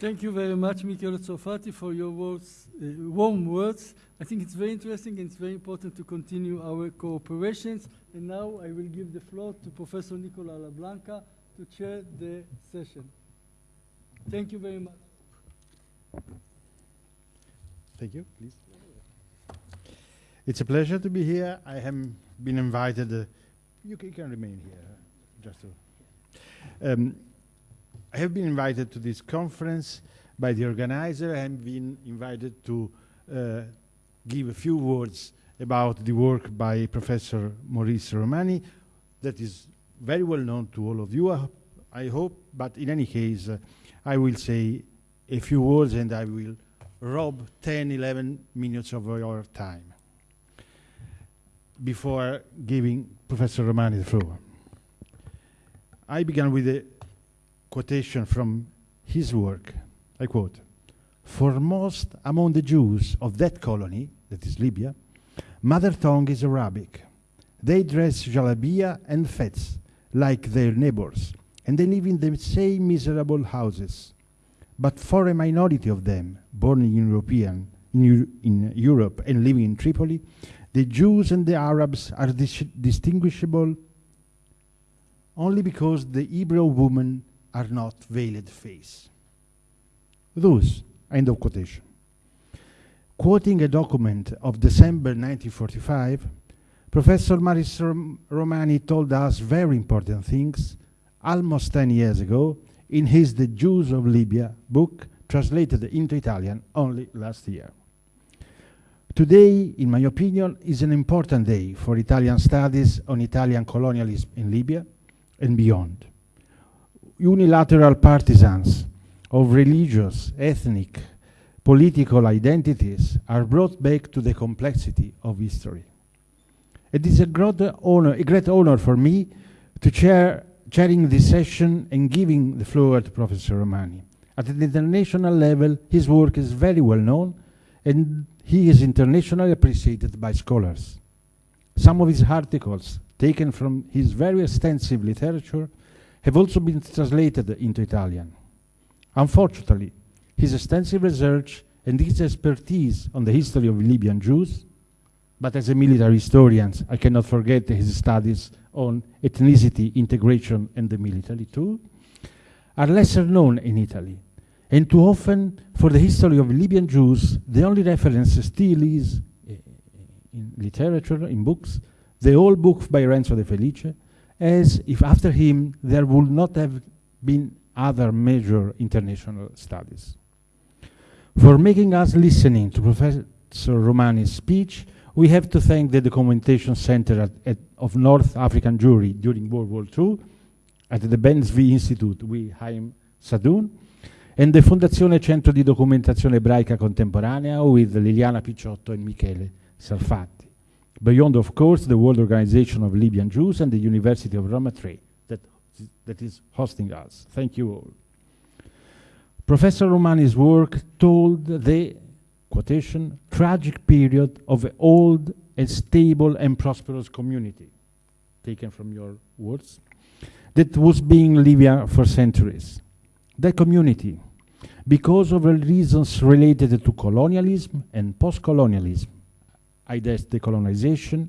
Thank you very much, Michele Sarfatti, for your words, uh, warm words. I think it's very interesting and it's very important to continue our cooperations. And now I will give the floor to Professor Nicola Labanca to chair the session. Thank you very much. Thank you, please. It's a pleasure to be here. I have been invited. Uh, you, can, you can remain here, just to. Um, I have been invited to this conference by the organizer. I have been invited to uh, give a few words about the work by Professor Maurice Roumani, that is very well known to all of you, I hope. But in any case, uh, I will say a few words and I will rob 10, 11 minutes of your time before giving Professor Roumani the floor. I began with a quotation from his work. I quote, Foremost among the Jews of that colony, that is Libya, mother tongue is Arabic. They dress jalabia and fets like their neighbors, and they live in the same miserable houses. But for a minority of them, born in European in, in Europe and living in Tripoli, the Jews and the Arabs are dis distinguishable only because the Hebrew woman are not veiled face. Those, end of quotation. Quoting a document of December 1945, Professor Maurice Roumani told us very important things almost 10 years ago in his The Jews of Libya book, translated into Italian only last year. Today, in my opinion, is an important day for Italian studies on Italian colonialism in Libya and beyond unilateral partisans of religious, ethnic, political identities are brought back to the complexity of history. It is a great honor, a great honor for me to chair chairing this session and giving the floor to Professor Roumani. At the international level, his work is very well known and he is internationally appreciated by scholars. Some of his articles, taken from his very extensive literature, have also been translated into Italian. Unfortunately, his extensive research and his expertise on the history of Libyan Jews, but as a military historian, I cannot forget his studies on ethnicity, integration, and the military too, are lesser known in Italy. And too often, for the history of Libyan Jews, the only reference still is uh, in literature, in books, the old book by Renzo De Felice, as if after him there would not have been other major international studies. For making us listening to Professor Roumani's speech, we have to thank the Documentation Center at, at, of North African Jewry during World War II at the Ben Zvi Institute with Haim Saadon and the Fondazione Centro di Documentazione Ebraica Contemporanea with Liliana Picciotto and Michele Sarfatti. Beyond, of course, the World Organization of Libyan Jews and the University of Roma III that, that is hosting us. Thank you all. Professor Roumani's work told the, quotation, tragic period of an old and stable and prosperous community, taken from your words, that was being Libya for centuries. That community, because of reasons related to colonialism and post-colonialism, IDES decolonization,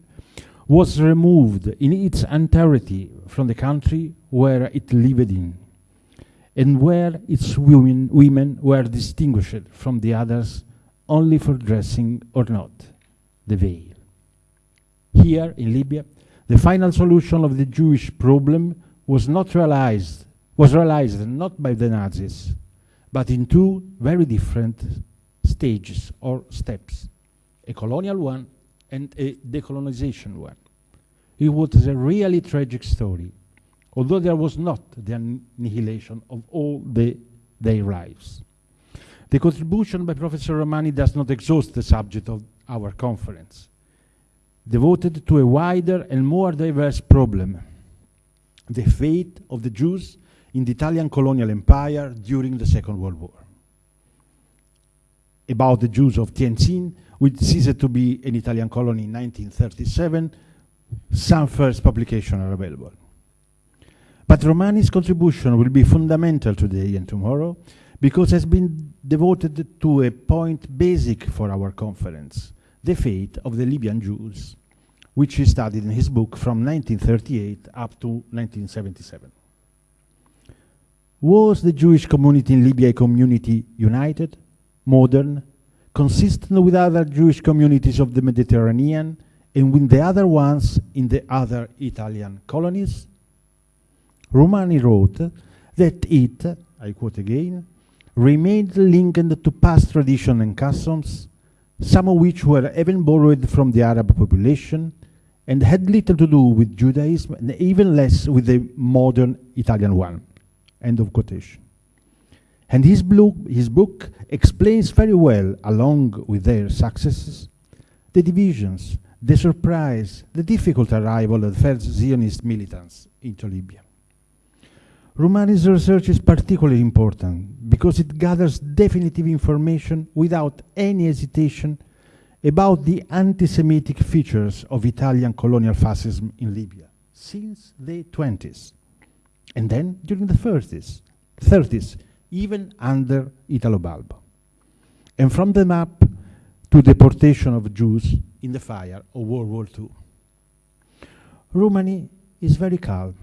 was removed in its entirety from the country where it lived in, and where its women, women were distinguished from the others only for dressing or not, the veil. Here in Libya, the final solution of the Jewish problem was not realized, was realized not by the Nazis, but in two very different stages or steps a colonial one and a decolonization one. It was a really tragic story, although there was not the annihilation of all the, their lives. The contribution by Professor Roumani does not exhaust the subject of our conference, devoted to a wider and more diverse problem, the fate of the Jews in the Italian colonial empire during the Second World War. About the Jews of Tientsin, which ceased to be an Italian colony in 1937, some first publications are available. But Roumani's contribution will be fundamental today and tomorrow because it has been devoted to a point basic for our conference, the fate of the Libyan Jews, which he studied in his book from 1938 up to 1977. Was the Jewish community in Libya a community united, modern, consistent with other Jewish communities of the Mediterranean and with the other ones in the other Italian colonies? Roumani wrote that it, I quote again, remained linked to past tradition and customs, some of which were even borrowed from the Arab population and had little to do with Judaism and even less with the modern Italian one. End of quotation. And his, book, his book explains very well, along with their successes, the divisions, the surprise, the difficult arrival of the first Zionist militants into Libya. Roumani's research is particularly important because it gathers definitive information without any hesitation about the anti-Semitic features of Italian colonial fascism in Libya since the 20s, and then during the 30s, 30s even under Italo Balbo. And from the map to deportation of Jews in the fire of World War II. Roumani is very calm.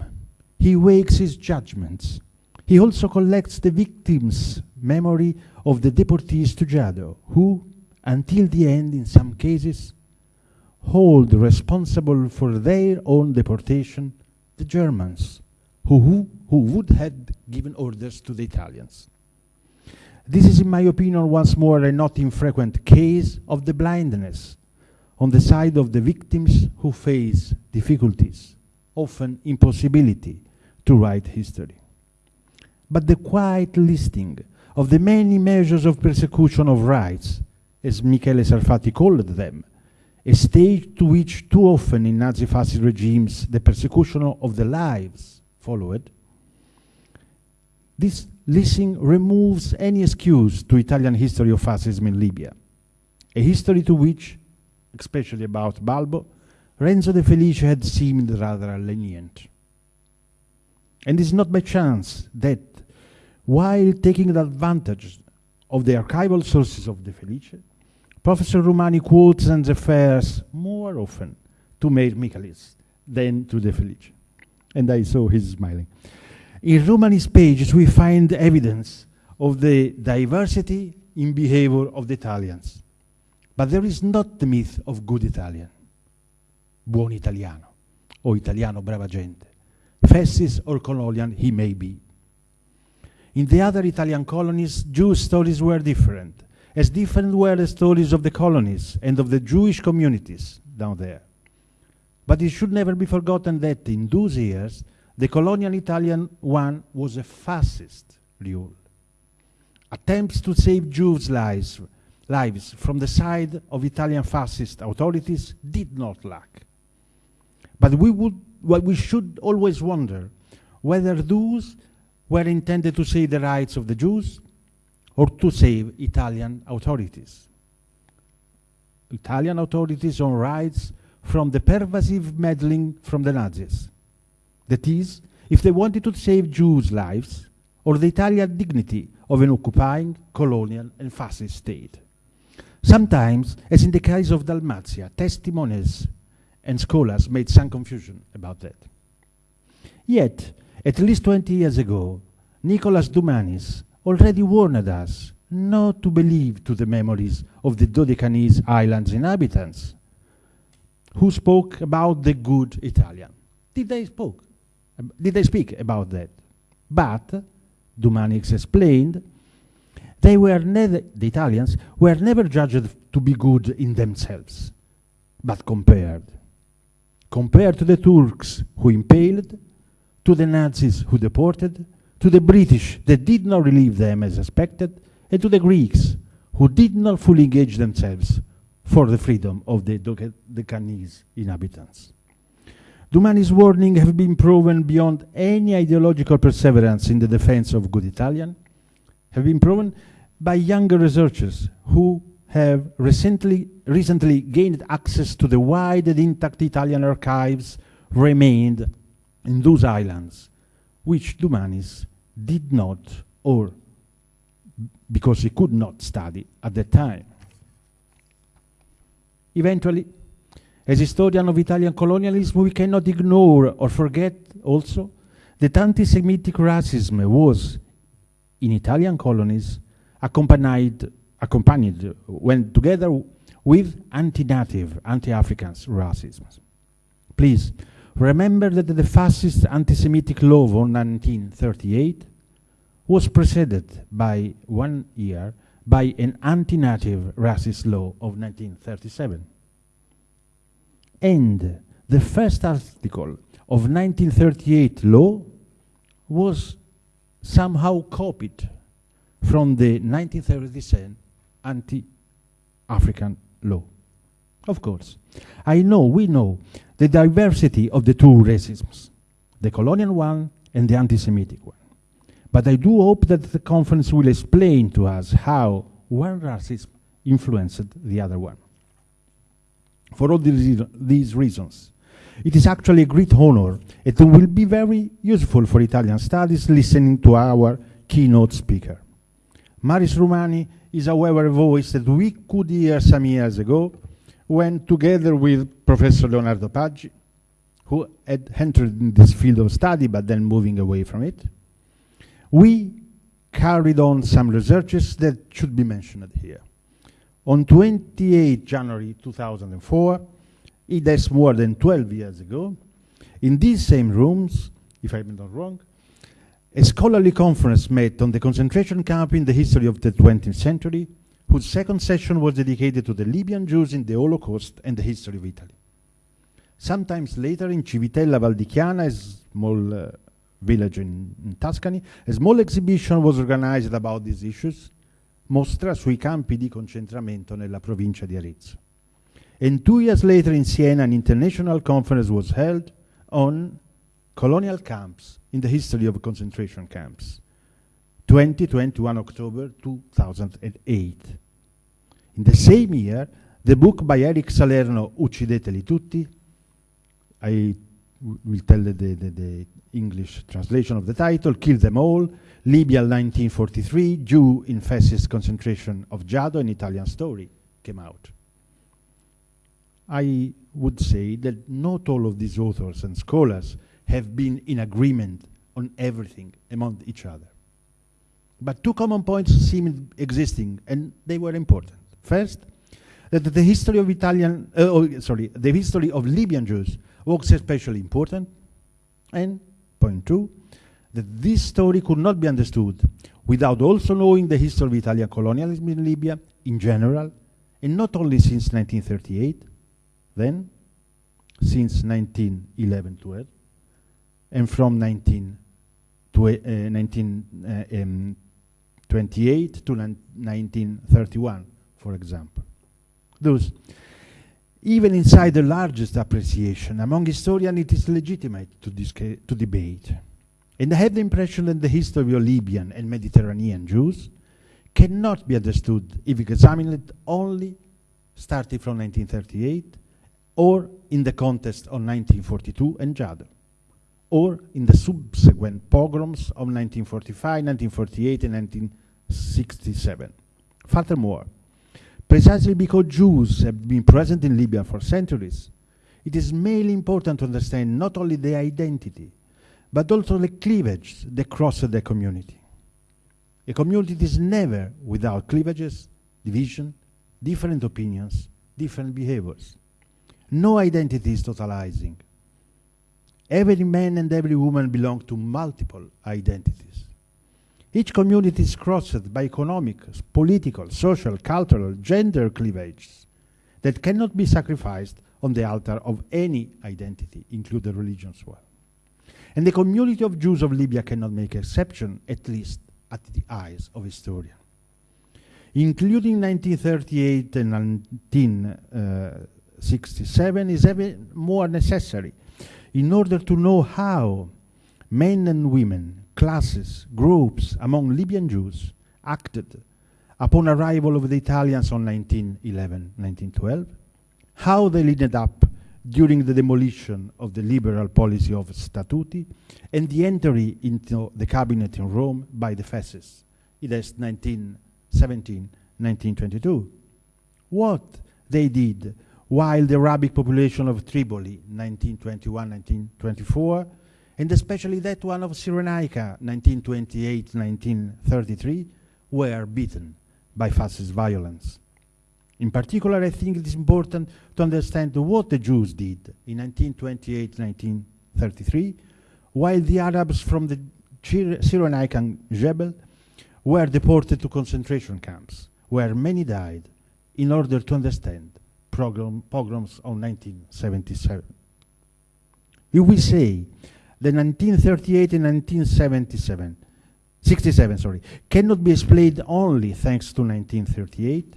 He wakes his judgments. He also collects the victims' memory of the deportees to Jado, who, until the end in some cases, hold responsible for their own deportation the Germans, who, who, who would have given orders to the Italians. This is, in my opinion, once more a not infrequent case of the blindness on the side of the victims who face difficulties, often impossibility to write history. But the quiet listing of the many measures of persecution of rights, as Michele Sarfatti called them, a stage to which too often in Nazi fascist regimes the persecution of the lives followed, this listing removes any excuse to Italian history of fascism in Libya, a history to which, especially about Balbo, Renzo De Felice had seemed rather lenient. And it's not by chance that, while taking advantage of the archival sources of De Felice, Professor Roumani quotes and refers more often to Meir Michaelis than to De Felice. And I saw his smiling. In Roumani's pages, we find evidence of the diversity in behavior of the Italians. But there is not the myth of good Italian, buon italiano, or italiano brava gente, fascist or colonial he may be. In the other Italian colonies, Jewish stories were different, as different were the stories of the colonies and of the Jewish communities down there. But it should never be forgotten that in those years, the colonial Italian one was a fascist rule. Attempts to save Jews' lives, lives from the side of Italian fascist authorities did not lack. But we, would, well, we should always wonder whether those were intended to save the rights of the Jews or to save Italian authorities. Italian authorities on rights from the pervasive meddling from the Nazis. That is, if they wanted to save Jews' lives or the Italian dignity of an occupying, colonial, and fascist state. Sometimes, as in the case of Dalmatia, testimonies and scholars made some confusion about that. Yet, at least 20 years ago, Nicholas Doumanis already warned us not to believe to the memories of the Dodecanese islands inhabitants who spoke about the good Italian. Did they spoke? Did they speak about that? But, Doumanis explained, they were never, the Italians were never judged to be good in themselves, but compared. Compared to the Turks who impaled, to the Nazis who deported, to the British that did not relieve them as expected, and to the Greeks who did not fully engage themselves for the freedom of the Dodecanese inhabitants. Doumanis' warnings have been proven beyond any ideological perseverance in the defense of good Italian, have been proven by younger researchers who have recently, recently gained access to the wide and intact Italian archives remained in those islands, which Doumanis did not or because he could not study at that time. Eventually, as historian of Italian colonialism, we cannot ignore or forget also that anti-Semitic racism was, in Italian colonies, accompanied, accompanied when together with anti-native, anti-African racism. Please, remember that the fascist anti-Semitic law of 1938 was preceded by one year by an anti-native racist law of 1937. And the first article of 1938 law was somehow copied from the 1937 anti-African law. Of course, I know, we know, the diversity of the two racisms, the colonial one and the anti-Semitic one. But I do hope that the conference will explain to us how one racism influenced the other one. For all these, these reasons, it is actually a great honor. It will be very useful for Italian studies listening to our keynote speaker. Maurice Roumani is, however, a voice that we could hear some years ago when, together with Professor Leonardo Paggi, who had entered in this field of study but then moving away from it, we carried on some researches that should be mentioned here. On 28 January 2004, it is more than 12 years ago, in these same rooms, if I'm not wrong, a scholarly conference met on the concentration camp in the history of the 20th century, whose second session was dedicated to the Libyan Jews in the Holocaust and the history of Italy. Sometimes later in Civitella Valdichiana, a small uh, village in, in Tuscany, a small exhibition was organized about these issues, mostra sui campi di concentramento nella provincia di Arezzo. And two years later in Siena, an international conference was held on colonial camps in the history of concentration camps. 20, 21 October 2008. In the same year, the book by Eric Salerno, Uccideteli tutti, I will tell the, the, the, English translation of the title, Kill Them All, Libya 1943, Jew in Fascist Concentration of Giado, an Italian story, came out. I would say that not all of these authors and scholars have been in agreement on everything among each other. But two common points seem existing, and they were important. First, that the history of Italian, uh, oh, sorry, the history of Libyan Jews was especially important, and point two, that this story could not be understood without also knowing the history of Italian colonialism in Libya in general, and not only since 1938, then since 1911-12, and from 19, to, uh, 1928 um, to 1931, for example. Thus, even inside the largest appreciation, among historians it is legitimate to, to debate. And I have the impression that the history of Libyan and Mediterranean Jews cannot be understood if examined it only starting from 1938 or in the context of 1942 and Giado, or in the subsequent pogroms of 1945, 1948, and 1967. Furthermore, Precisely because Jews have been present in Libya for centuries, it is mainly important to understand not only their identity, but also the cleavage that crosses the community. A community is never without cleavages, division, different opinions, different behaviors. No identity is totalizing. Every man and every woman belong to multiple identities. Each community is crossed by economic, political, social, cultural, gender cleavages that cannot be sacrificed on the altar of any identity, including religion as well. And the community of Jews of Libya cannot make exception, at least at the eyes of historians. Including 1938 and 1967 is even more necessary in order to know how men and women classes, groups among Libyan Jews acted upon arrival of the Italians on 1911, 1912, how they led up during the demolition of the liberal policy of Statuti and the entry into the cabinet in Rome by the fascists. It is 1917, 1922. What they did while the Arabic population of Tripoli, 1921, 1924, and especially that one of Cyrenaica, 1928, 1933, were beaten by fascist violence. In particular, I think it is important to understand what the Jews did in 1928, 1933, while the Arabs from the Cyrenaican Jebel were deported to concentration camps, where many died, in order to understand pogroms of 1977. If we say that 1938 and 1977, 67, sorry, cannot be explained only thanks to 1938,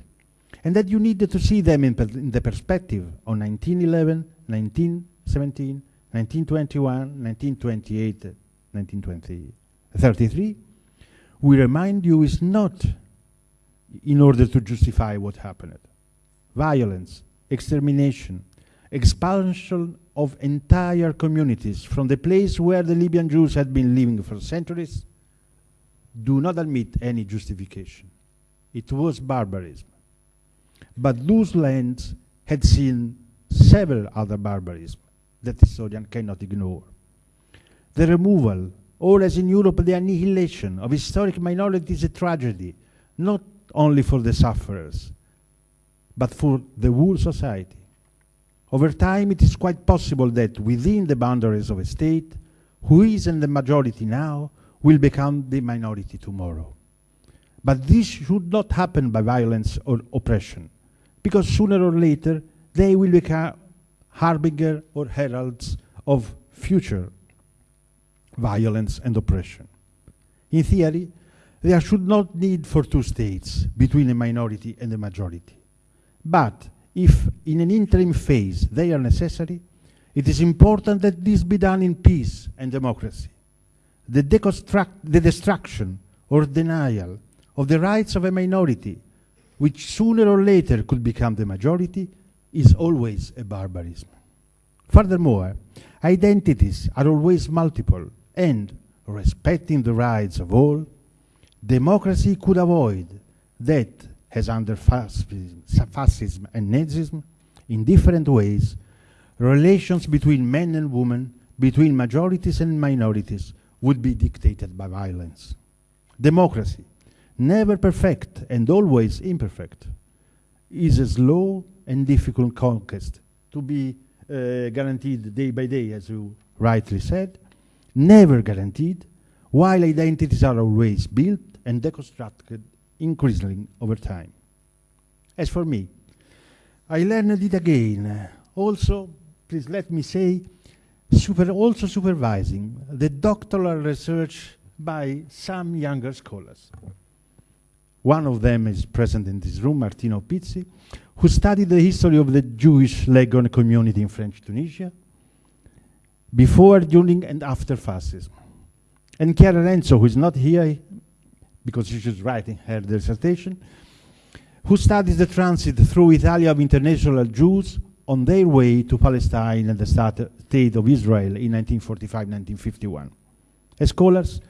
and that you need to see them in, in the perspective of 1911, 1917, 1921, 1928, 1933, we remind you is not in order to justify what happened. Violence, extermination, expansion of entire communities from the place where the Libyan Jews had been living for centuries do not admit any justification. It was barbarism. But those lands had seen several other barbarism that historian cannot ignore. The removal, or as in Europe, the annihilation of historic minorities is a tragedy, not only for the sufferers, but for the whole society. Over time, it is quite possible that within the boundaries of a state, who is in the majority now will become the minority tomorrow. But this should not happen by violence or oppression, because sooner or later they will become harbinger or heralds of future violence and oppression. In theory, there should not need for two states between a minority and a majority. But if in an interim phase they are necessary, it is important that this be done in peace and democracy. The, the destruction or denial of the rights of a minority, which sooner or later could become the majority, is always a barbarism. Furthermore, identities are always multiple, and respecting the rights of all, democracy could avoid that, as under fascism, fascism and Nazism, in different ways, relations between men and women, between majorities and minorities, would be dictated by violence. Democracy, never perfect and always imperfect, is a slow and difficult conquest to be uh, guaranteed day by day, as you rightly said, never guaranteed, while identities are always built and deconstructed increasingly over time. As for me, I learned it again. Also, please let me say, super also supervising the doctoral research by some younger scholars. One of them is present in this room, Martino Pizzi, who studied the history of the Jewish Leghorn community in French Tunisia before, during, and after fascism. And Chiara Renzo, who is not here because she's writing her dissertation, who studies the transit through Italy of international Jews on their way to Palestine and the state of Israel in 1945-1951. As scholars,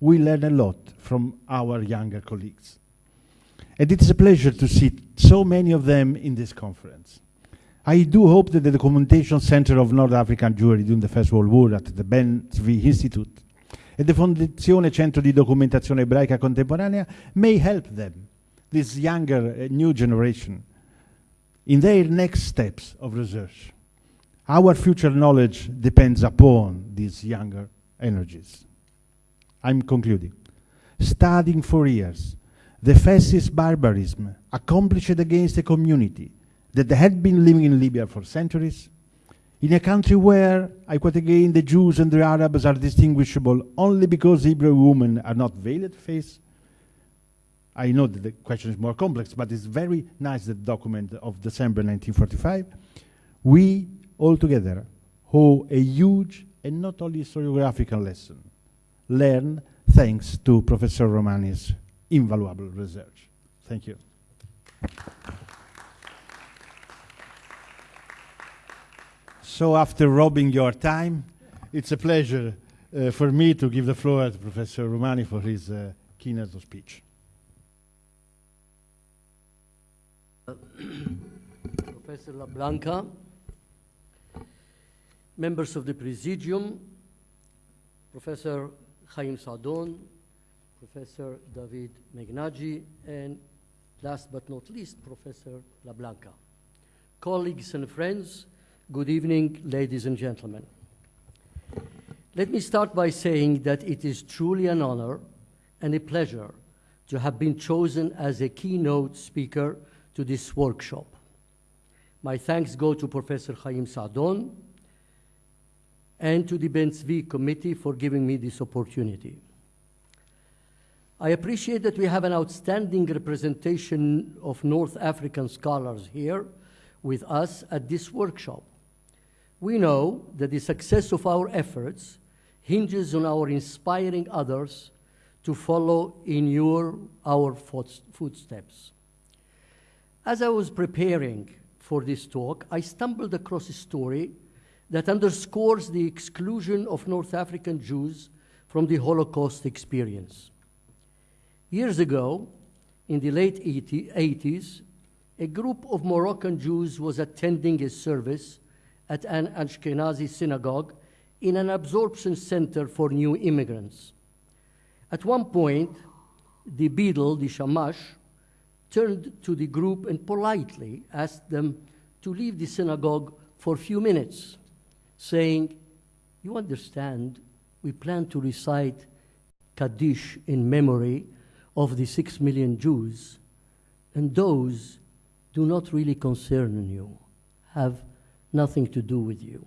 we learn a lot from our younger colleagues. And it is a pleasure to see so many of them in this conference. I do hope that the Documentation Center of North African Jewry during the First World War at the Ben Zvi Institute and the Fondazione Centro di Documentazione Ebraica Contemporanea may help them, this younger uh, new generation, in their next steps of research. Our future knowledge depends upon these younger energies. I'm concluding. Studying for years, the fascist barbarism accomplished against a community that had been living in Libya for centuries, in a country where, I quote again, the Jews and the Arabs are distinguishable only because Hebrew women are not veiled face. I know that the question is more complex, but it's very nice the document of December 1945. We all together owe a huge and not only historiographical lesson, learned thanks to Professor Roumani's invaluable research. Thank you. So after robbing your time, it's a pleasure uh, for me to give the floor to Professor Roumani for his uh, keynote speech. Professor Labanca, members of the Presidium, Professor Chaim Saadon, Professor David Meghnagi, and last but not least, Professor Labanca. Colleagues and friends, good evening, ladies and gentlemen. Let me start by saying that it is truly an honor and a pleasure to have been chosen as a keynote speaker to this workshop. My thanks go to Professor Chaim Saadon and to the Ben Tzvi Committee for giving me this opportunity. I appreciate that we have an outstanding representation of North African scholars here with us at this workshop. We know that the success of our efforts hinges on our inspiring others to follow in your, our footsteps. As I was preparing for this talk, I stumbled across a story that underscores the exclusion of North African Jews from the Holocaust experience. Years ago, in the late 80s, a group of Moroccan Jews was attending a service at an Ashkenazi synagogue in an absorption center for new immigrants. At one point, the beadle, the shamash, turned to the group and politely asked them to leave the synagogue for a few minutes, saying, You understand, we plan to recite Kaddish in memory of the six million Jews, and those do not really concern you, have nothing to do with you.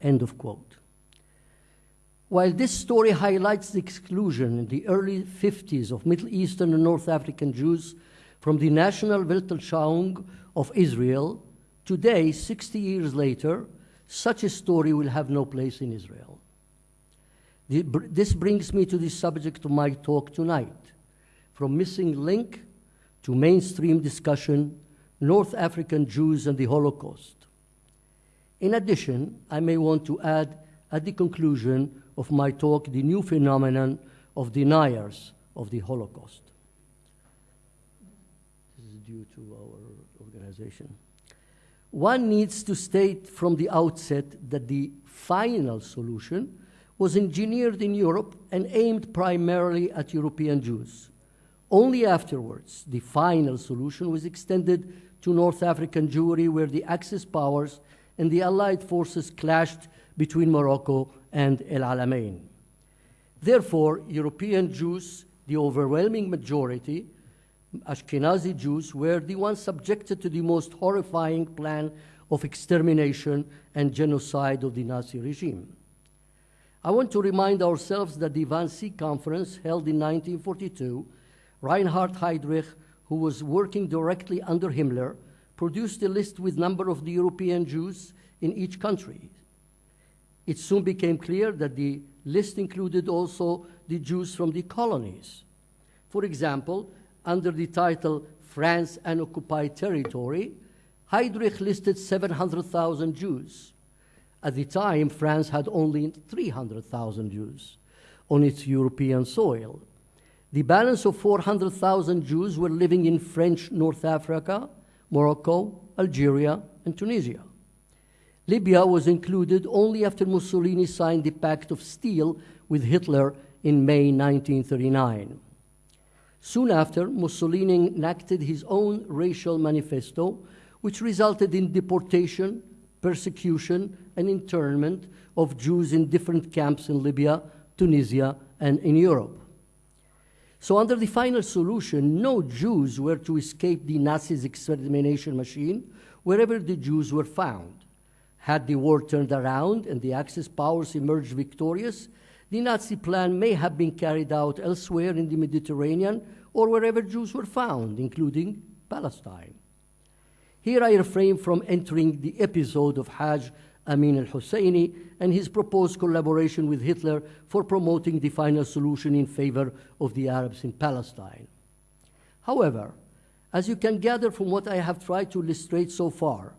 End of quote. While this story highlights the exclusion in the early 50s of Middle Eastern and North African Jews from the national Weltanschauung of Israel, today, 60 years later, such a story will have no place in Israel. This brings me to the subject of my talk tonight. From missing link to mainstream discussion, North African Jews and the Holocaust. In addition, I may want to add at the conclusion of my talk the new phenomenon of deniers of the Holocaust. This is due to our organization. One needs to state from the outset that the final solution was engineered in Europe and aimed primarily at European Jews. Only afterwards, the final solution was extended to North African Jewry, where the Axis powers and the Allied forces clashed between Morocco and El Alamein. Therefore, European Jews, the overwhelming majority, Ashkenazi Jews, were the ones subjected to the most horrifying plan of extermination and genocide of the Nazi regime. I want to remind ourselves that the Wannsee Conference held in 1942, Reinhard Heydrich, who was working directly under Himmler, produced a list with number of the European Jews in each country. It soon became clear that the list included also the Jews from the colonies. For example, under the title France and Occupied Territory, Heydrich listed 700,000 Jews. At the time, France had only 300,000 Jews on its European soil. The balance of 400,000 Jews were living in French North Africa, Morocco, Algeria, and Tunisia. Libya was included only after Mussolini signed the Pact of Steel with Hitler in May 1939. Soon after, Mussolini enacted his own racial manifesto, which resulted in deportation, persecution, and internment of Jews in different camps in Libya, Tunisia, and in Europe. So, under the final solution, no Jews were to escape the Nazis' extermination machine wherever the Jews were found. Had the war turned around and the Axis powers emerged victorious, the Nazi plan may have been carried out elsewhere in the Mediterranean or wherever Jews were found, including Palestine. Here I refrain from entering the episode of Hajj Amin al Husseini and his proposed collaboration with Hitler for promoting the final solution in favor of the Arabs in Palestine. However, as you can gather from what I have tried to illustrate so far,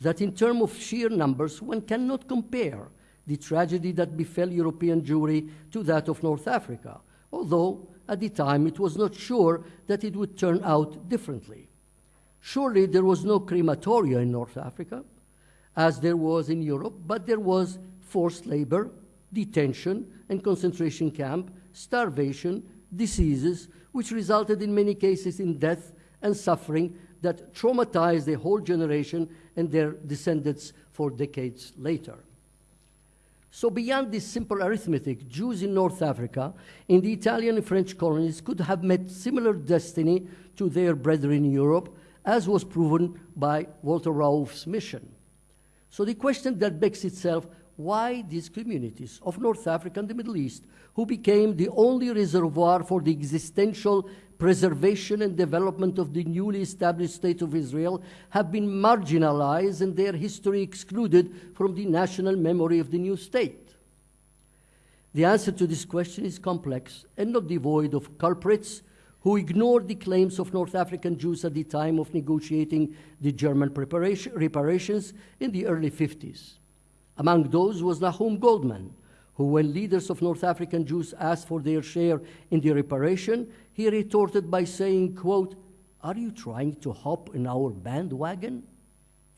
that in terms of sheer numbers, one cannot compare the tragedy that befell European Jewry to that of North Africa, although at the time it was not sure that it would turn out differently. Surely there was no crematoria in North Africa, as there was in Europe, but there was forced labor, detention, and concentration camp, starvation, diseases, which resulted in many cases in death and suffering that traumatized a whole generation and their descendants for decades later. So, beyond this simple arithmetic, Jews in North Africa, in the Italian and French colonies, could have met similar destiny to their brethren in Europe, as was proven by Walter Rauff's mission. So, the question that begs itself why these communities of North Africa and the Middle East, who became the only reservoir for the existential preservation and development of the newly established state of Israel, have been marginalized and their history excluded from the national memory of the new state? The answer to this question is complex and not devoid of culprits who ignored the claims of North African Jews at the time of negotiating the German reparations in the early 50s. Among those was Nahum Goldmann, who, when leaders of North African Jews asked for their share in the reparation, he retorted by saying, quote, Are you trying to hop in our bandwagon?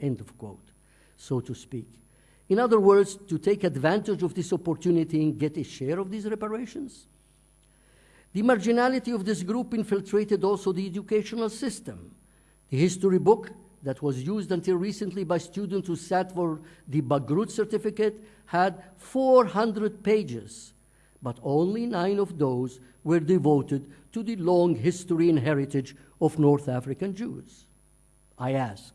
End of quote, so to speak. In other words, to take advantage of this opportunity and get a share of these reparations. The marginality of this group infiltrated also the educational system. The history book that was used until recently by students who sat for the Bagrut certificate had 400 pages, but only nine of those were devoted to the long history and heritage of North African Jews. I ask,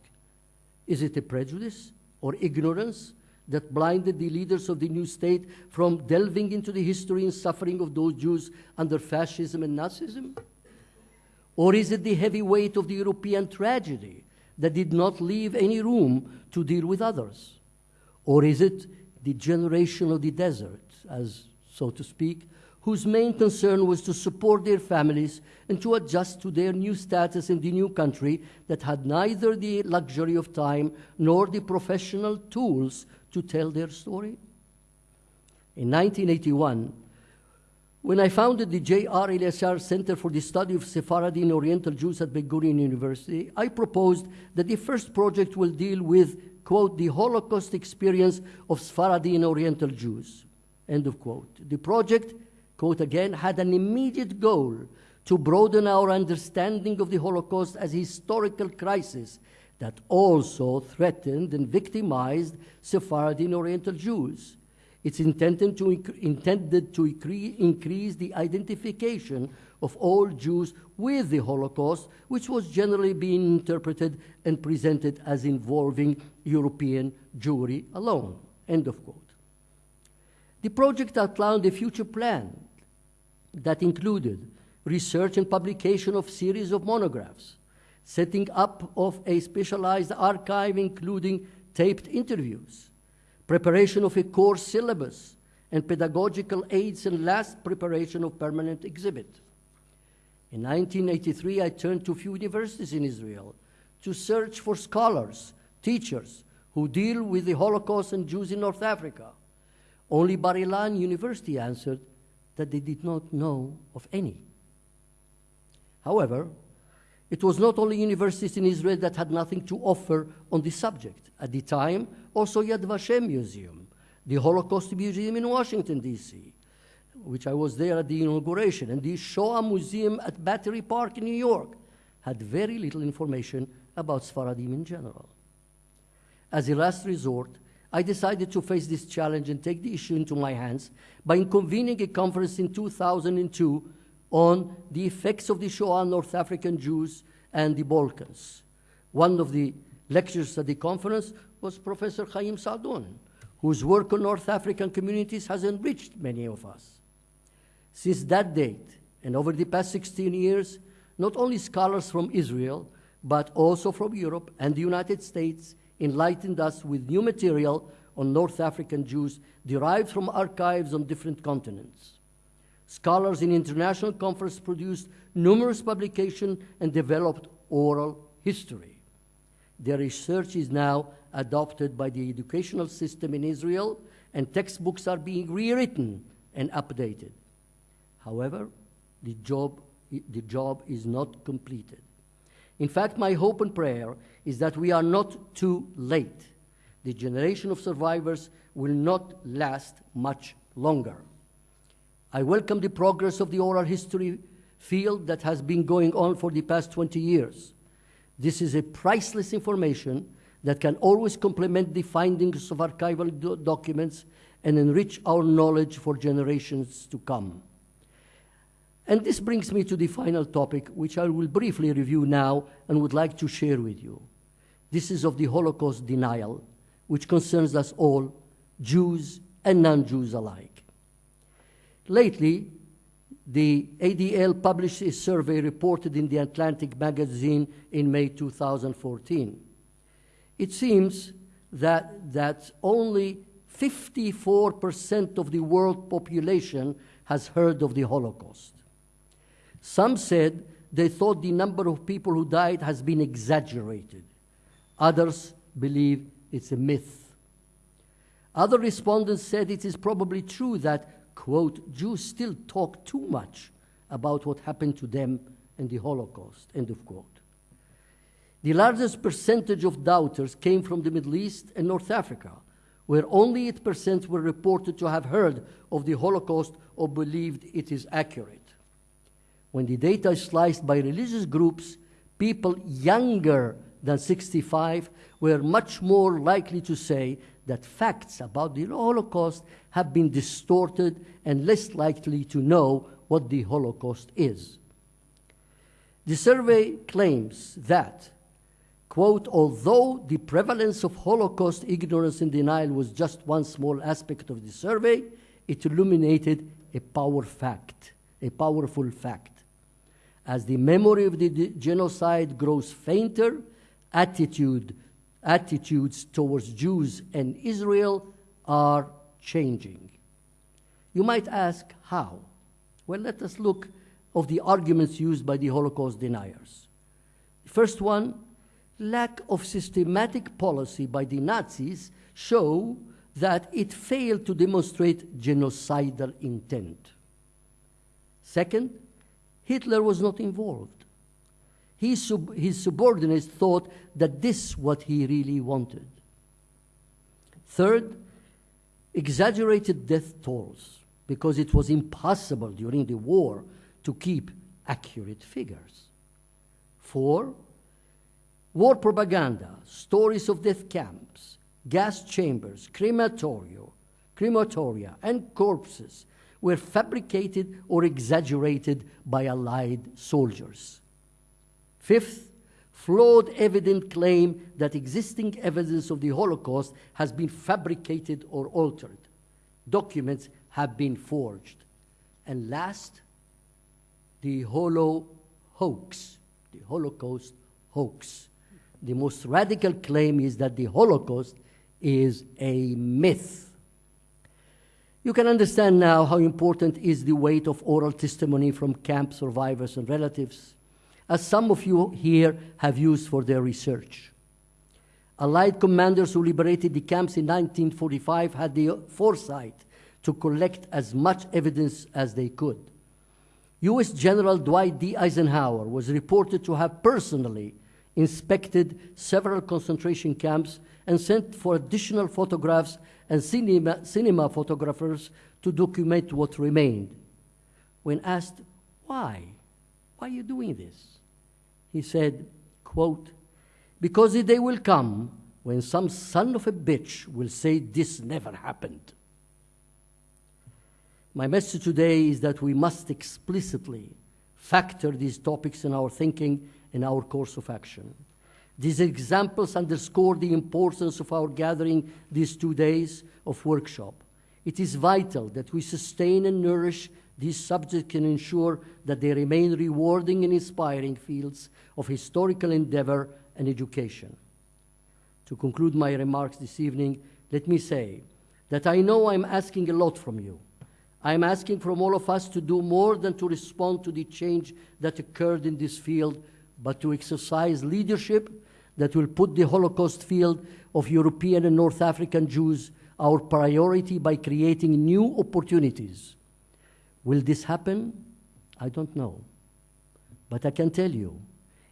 is it a prejudice or ignorance that blinded the leaders of the new state from delving into the history and suffering of those Jews under fascism and Nazism? Or is it the heavy weight of the European tragedy that did not leave any room to deal with others? Or is it the generation of the desert, as so to speak, whose main concern was to support their families and to adjust to their new status in the new country that had neither the luxury of time nor the professional tools to tell their story? In 1981, when I founded the J.R. Elyachar Center for the Study of Sephardi and Oriental Jews at Ben Gurion University, I proposed that the first project will deal with, quote, the Holocaust experience of Sephardi and Oriental Jews, end of quote. The project, quote again, had an immediate goal to broaden our understanding of the Holocaust as a historical crisis that also threatened and victimized Sephardi and Oriental Jews. It's intended to, intended to increase the identification of all Jews with the Holocaust, which was generally being interpreted and presented as involving European Jewry alone. End of quote. The project outlined a future plan that included research and publication of series of monographs, setting up of a specialized archive including taped interviews, preparation of a course syllabus, and pedagogical aids and last preparation of permanent exhibit. In 1983, I turned to few universities in Israel to search for scholars, teachers who deal with the Holocaust and Jews in North Africa. Only Bar Ilan University answered that they did not know of any. However, it was not only universities in Israel that had nothing to offer on the subject. At the time, also Yad Vashem Museum, the Holocaust Museum in Washington, D.C., which I was there at the inauguration, and the Shoah Museum at Battery Park in New York had very little information about Sfaradim in general. As a last resort, I decided to face this challenge and take the issue into my hands by convening a conference in 2002 on the effects of the Shoah on North African Jews and the Balkans. One of the lecturers at the conference was Professor Chaim Saadon, whose work on North African communities has enriched many of us. Since that date, and over the past 16 years, not only scholars from Israel, but also from Europe and the United States enlightened us with new material on North African Jews derived from archives on different continents. Scholars in international conference produced numerous publications and developed oral history. Their research is now adopted by the educational system in Israel, and textbooks are being rewritten and updated. However, the job, the job is not completed. In fact, my hope and prayer is that we are not too late. The generation of survivors will not last much longer. I welcome the progress of the oral history field that has been going on for the past 20 years. This is a priceless information that can always complement the findings of archival do documents and enrich our knowledge for generations to come. And this brings me to the final topic, which I will briefly review now and would like to share with you. This is of the Holocaust denial, which concerns us all, Jews and non Jews alike. Lately, the ADL published a survey reported in the Atlantic magazine in May 2014. It seems that, that only 54% of the world population has heard of the Holocaust. Some said they thought the number of people who died has been exaggerated. Others believe it's a myth. Other respondents said it is probably true that, quote, Jews still talk too much about what happened to them in the Holocaust, end of quote. The largest percentage of doubters came from the Middle East and North Africa, where only 8% were reported to have heard of the Holocaust or believed it is accurate. When the data is sliced by religious groups, people younger than 65 were much more likely to say that facts about the Holocaust have been distorted and less likely to know what the Holocaust is. The survey claims that, quote, although the prevalence of Holocaust ignorance and denial was just one small aspect of the survey, it illuminated a power fact, a powerful fact. As the memory of the genocide grows fainter, attitude, attitudes towards Jews and Israel are changing. You might ask, how? Well, let us look of the arguments used by the Holocaust deniers. First one, lack of systematic policy by the Nazis show that it failed to demonstrate genocidal intent. Second, Hitler was not involved. His, sub his subordinates thought that this what he really wanted. Third, exaggerated death tolls because it was impossible during the war to keep accurate figures. Four, war propaganda, stories of death camps, gas chambers, crematoria, crematoria, and corpses were fabricated or exaggerated by Allied soldiers. Fifth, flawed evident claim that existing evidence of the Holocaust has been fabricated or altered. Documents have been forged. And last, the Holo hoax, the Holocaust hoax. The most radical claim is that the Holocaust is a myth. You can understand now how important is the weight of oral testimony from camp survivors and relatives, as some of you here have used for their research. Allied commanders who liberated the camps in 1945 had the foresight to collect as much evidence as they could. U.S. General Dwight D. Eisenhower was reported to have personally inspected several concentration camps and sent for additional photographs and cinema, cinema photographers to document what remained. When asked, why? Why are you doing this? He said, quote, because the day will come when some son of a bitch will say this never happened. My message today is that we must explicitly factor these topics in our thinking and our course of action. These examples underscore the importance of our gathering these two days of workshop. It is vital that we sustain and nourish these subjects and ensure that they remain rewarding and inspiring fields of historical endeavor and education. To conclude my remarks this evening, let me say that I know I'm asking a lot from you. I'm asking from all of us to do more than to respond to the change that occurred in this field, but to exercise leadership that will put the Holocaust field of European and North African Jews our priority by creating new opportunities. Will this happen? I don't know. But I can tell you,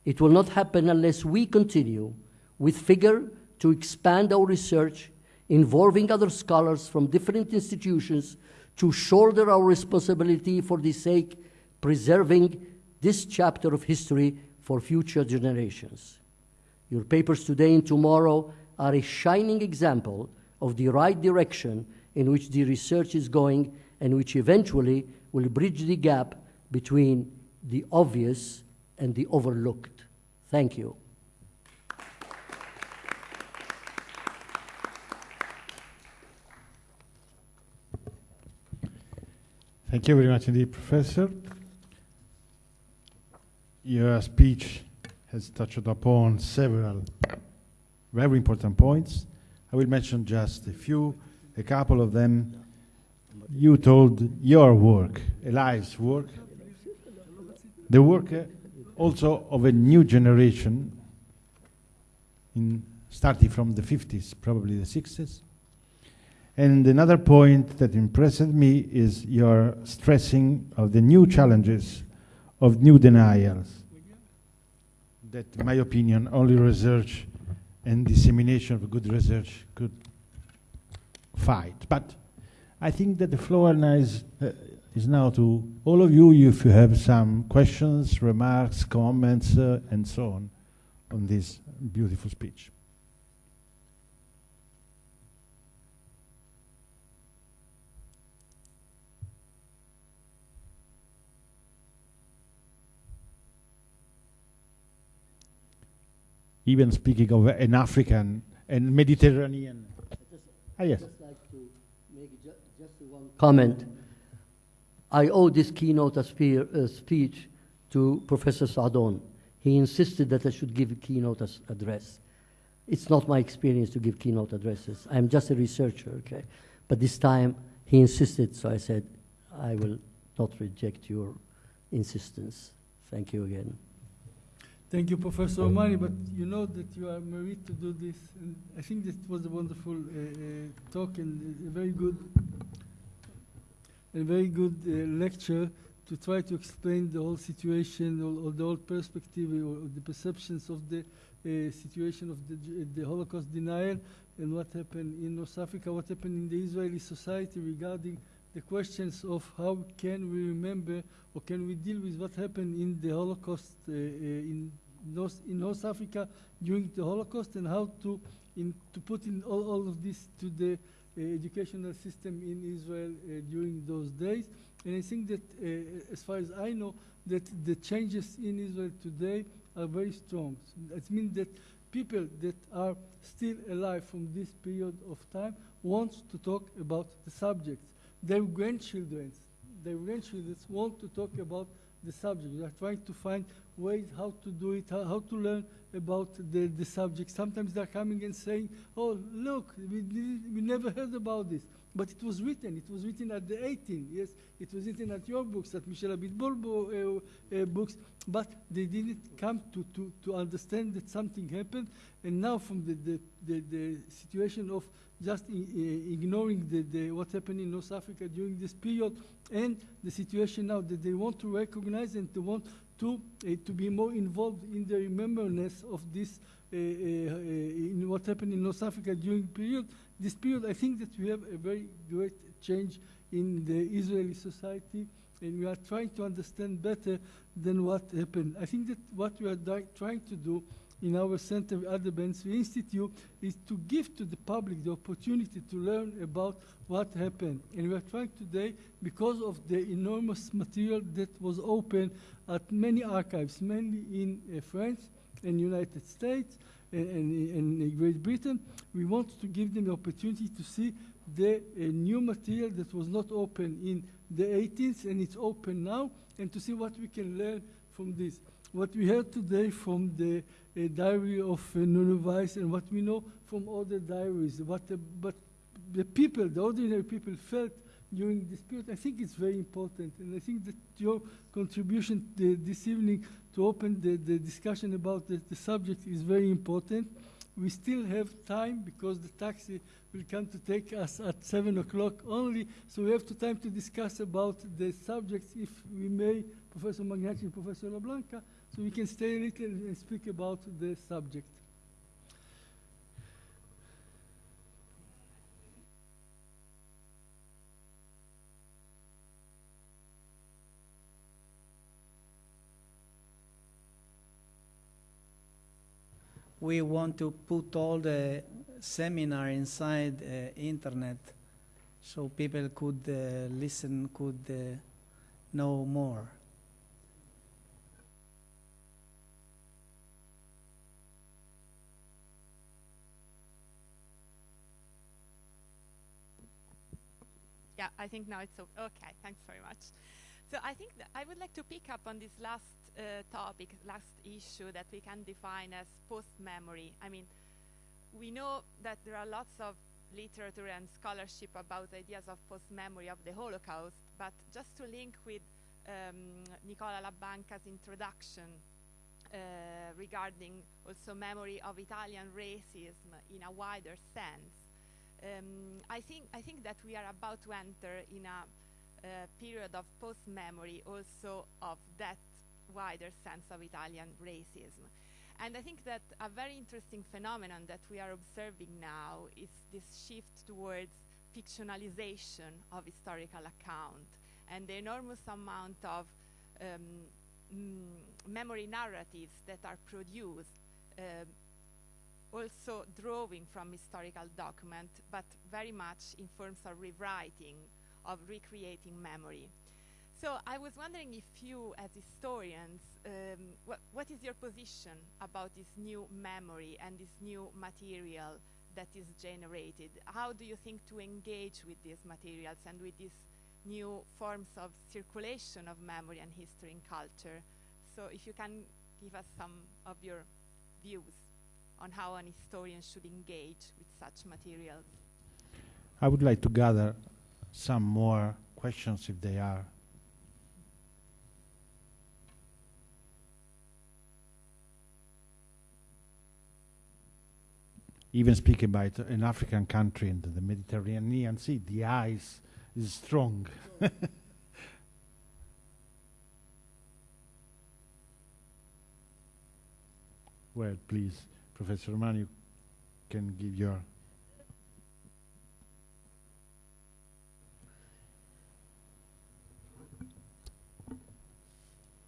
It will not happen unless we continue with vigor to expand our research, involving other scholars from different institutions to shoulder our responsibility for the sake preserving this chapter of history for future generations. Your papers today and tomorrow are a shining example of the right direction in which the research is going and which eventually will bridge the gap between the obvious and the overlooked. Thank you. Thank you very much indeed, Professor. Your speech has touched upon several very important points. I will mention just a few, a couple of them. You told your work, a life's work, the work uh, also of a new generation, in, starting from the 50s, probably the 60s. And another point that impressed me is your stressing of the new challenges of new denials. That, in my opinion, only research and dissemination of good research could fight. But I think that the floor now is, uh, is now to all of you if you have some questions, remarks, comments, uh, and so on on this beautiful speech. Even speaking of an African and Mediterranean. Ah, yes. just like to make ju- just one comment. I owe this keynote speech to Professor Saadon. He insisted that I should give a keynote address. It's not my experience to give keynote addresses. I'm just a researcher, okay? But this time he insisted, so I said, I will not reject your insistence. Thank you again. Thank you, Professor Roumani, but you know that you are married to do this, and I think this was a wonderful uh, uh, talk and a very good, a very good uh, lecture to try to explain the whole situation or, or the whole perspective or, or the perceptions of the uh, situation of the, the Holocaust denial and what happened in North Africa, what happened in the Israeli society regarding the questions of how can we remember or can we deal with what happened in the Holocaust uh, uh, in North in North Africa during the Holocaust and how to in to put in all, all of this to the uh, educational system in Israel uh, during those days. And I think that, as far as I know, that the changes in Israel today are very strong. It means that people that are still alive from this period of time want to talk about the subjects. Their grandchildren, their grandchildren want to talk about the subject. They are trying to find ways how to do it, how, how to learn about the, the subject. Sometimes they're coming and saying, oh, look, we, we never heard about this. But it was written. It was written at the 18. Yes, it was written at your books, at Michel uh, uh, books. But they didn't come to, to, to understand that something happened. And now, from the, the, the, the situation of just ignoring the, the, what happened in North Africa during this period, and the situation now that they want to recognize and to want to, uh, to be more involved in the remembrance of this, uh, uh, in what happened in North Africa during period, this period, I think that we have a very great change in the Israeli society, and we are trying to understand better than what happened. I think that what we are trying to do in our center at the Ben Zvi Institute is to give to the public the opportunity to learn about what happened. And we are trying today, because of the enormous material that was open at many archives, mainly in uh, France and United States and, and, and Great Britain, we want to give them the opportunity to see the uh, new material that was not open in the 18th and it's open now, and to see what we can learn from this. What we heard today from the uh, diary of uh, Nuno Weiss and what we know from other diaries, what the, but the people, the ordinary people felt during this period, I think it's very important. And I think that your contribution uh, this evening to open the, the discussion about the, the subject is very important. We still have time because the taxi will come to take us at 7 o'clock only, so we have time to discuss about the subjects, if we may, Professor Meghnagi and Professor Labanca. So we can stay a little and speak about the subject. we want to put all the seminar inside uh, internet so people could uh, listen, could uh, know more. Yeah, I think now it's okay. Thanks very much. So I think I would like to pick up on this last uh, topic, last issue that we can define as post-memory. I mean, we know that there are lots of literature and scholarship about ideas of post-memory of the Holocaust, but just to link with um, Nicola Labanca's introduction uh, regarding also memory of Italian racism in a wider sense, um, I think I think that we are about to enter in a uh, period of post-memory, also of that wider sense of Italian racism. And I think that a very interesting phenomenon that we are observing now is this shift towards fictionalization of historical account and the enormous amount of um, memory narratives that are produced um, also drawing from historical document, but very much in forms of rewriting, of recreating memory. So I was wondering if you, as historians, um, what, what is your position about this new memory and this new material that is generated? How do you think to engage with these materials and with these new forms of circulation of memory and history and culture? So if you can give us some of your views on how an historian should engage with such materials. I would like to gather some more questions if they are. Even speaking about an African country in the Mediterranean Sea, the ice is strong. well, please, Professor Roumani, you can give your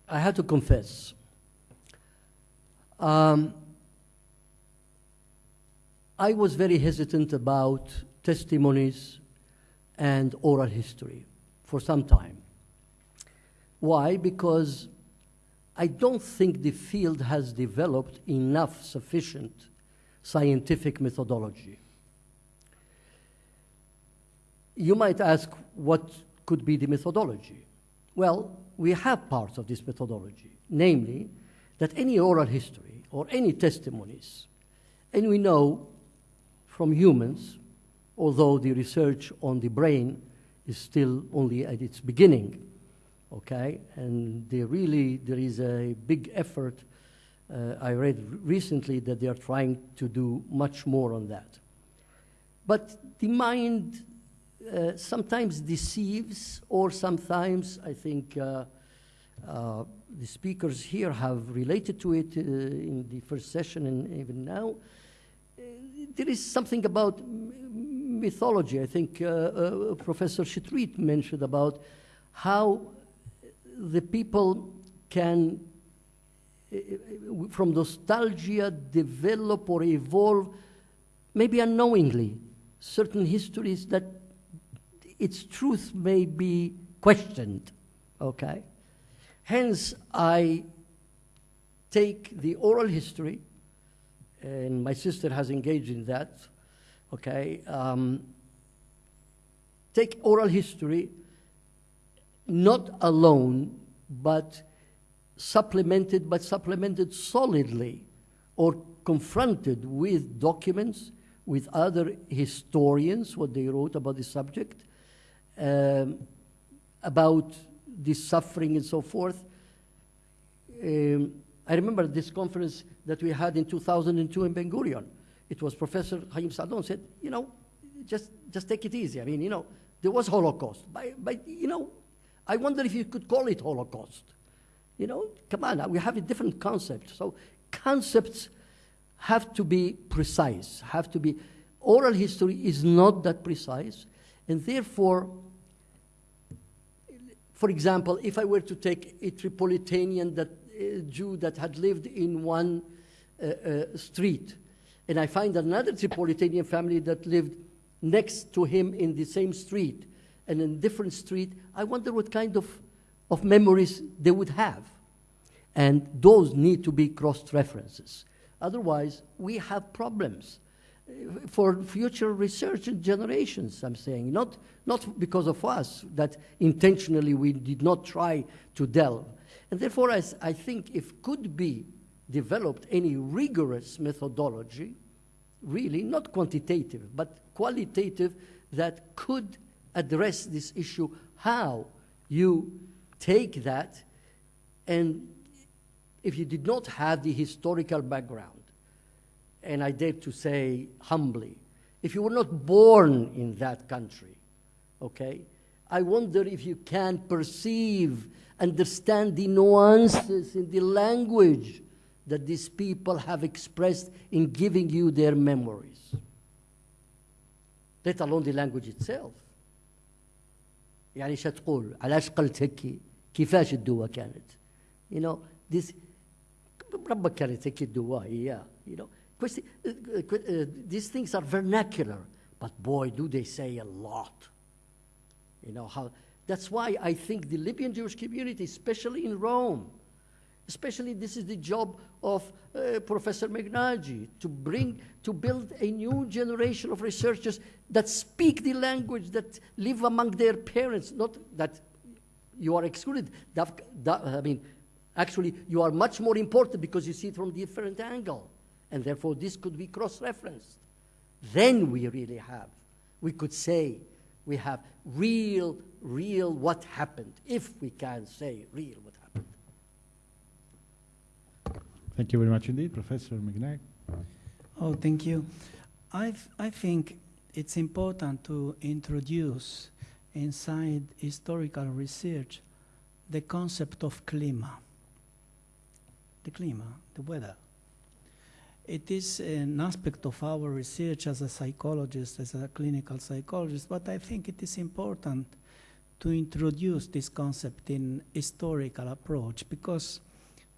I have to confess. Um, I was very hesitant about testimonies and oral history for some time. Why? Because I don't think the field has developed enough sufficient scientific methodology. You might ask what could be the methodology. Well, we have parts of this methodology, namely that any oral history or any testimonies, and we know from humans, although the research on the brain is still only at its beginning, okay, and there really there is a big effort. Uh, I read recently that they are trying to do much more on that. But the mind uh, sometimes deceives, or sometimes I think uh, uh, the speakers here have related to it uh, in the first session and even now. Uh, there is something about mythology. I think Professor Shetreat mentioned about how the people can, from nostalgia, develop or evolve, maybe unknowingly, certain histories that its truth may be questioned, okay? Hence, I take the oral history, and my sister has engaged in that, okay? Um, take oral history not alone, but supplemented, but supplemented solidly or confronted with documents, with other historians, what they wrote about the subject, um, about the suffering and so forth. Um, I remember this conference that we had in 2002 in Ben Gurion. It was Professor Hayim Saadon said, you know, just, just take it easy. I mean, you know, there was Holocaust. But, but, you know, I wonder if you could call it Holocaust. You know, come on, we have a different concept. So concepts have to be precise, have to be, oral history is not that precise, and therefore, for example, if I were to take a Tripolitanian that, uh, Jew that had lived in one uh, uh, street, and I find another Tripolitanian family that lived next to him in the same street and in different street, I wonder what kind of, of memories they would have. And those need to be cross-references. Otherwise, we have problems for future research and generations, I'm saying. Not, not because of us, that intentionally we did not try to delve. And therefore, I, I think if could be developed any rigorous methodology, really not quantitative, but qualitative, that could address this issue, how you take that and if you did not have the historical background, and I dare to say humbly, if you were not born in that country, okay, I wonder if you can perceive, understand the nuances in the language that these people have expressed in giving you their memories, let alone the language itself. يعني شو تقول علاش قلت هيك كيفاش الدوا كانت you know this ربك كانت هيك الدوا هي you know questi, uh, uh, these things are vernacular but boy do they say a lot you know how that's why I think the Libyan Jewish community especially in Rome especially this is the job of uh, Professor Meghnagi to bring, to build a new generation of researchers that speak the language, that live among their parents, not that you are excluded. That, that, I mean, actually, you are much more important because you see it from different angle. And therefore, this could be cross-referenced. Then we really have, we could say, we have real, real what happened, if we can say real what happened. Thank you very much indeed, Professor McNair. Oh, thank you. i I think it's important to introduce inside historical research the concept of klima. The klima, the weather. It is an aspect of our research as a psychologist, as a clinical psychologist, but I think it is important to introduce this concept in historical approach because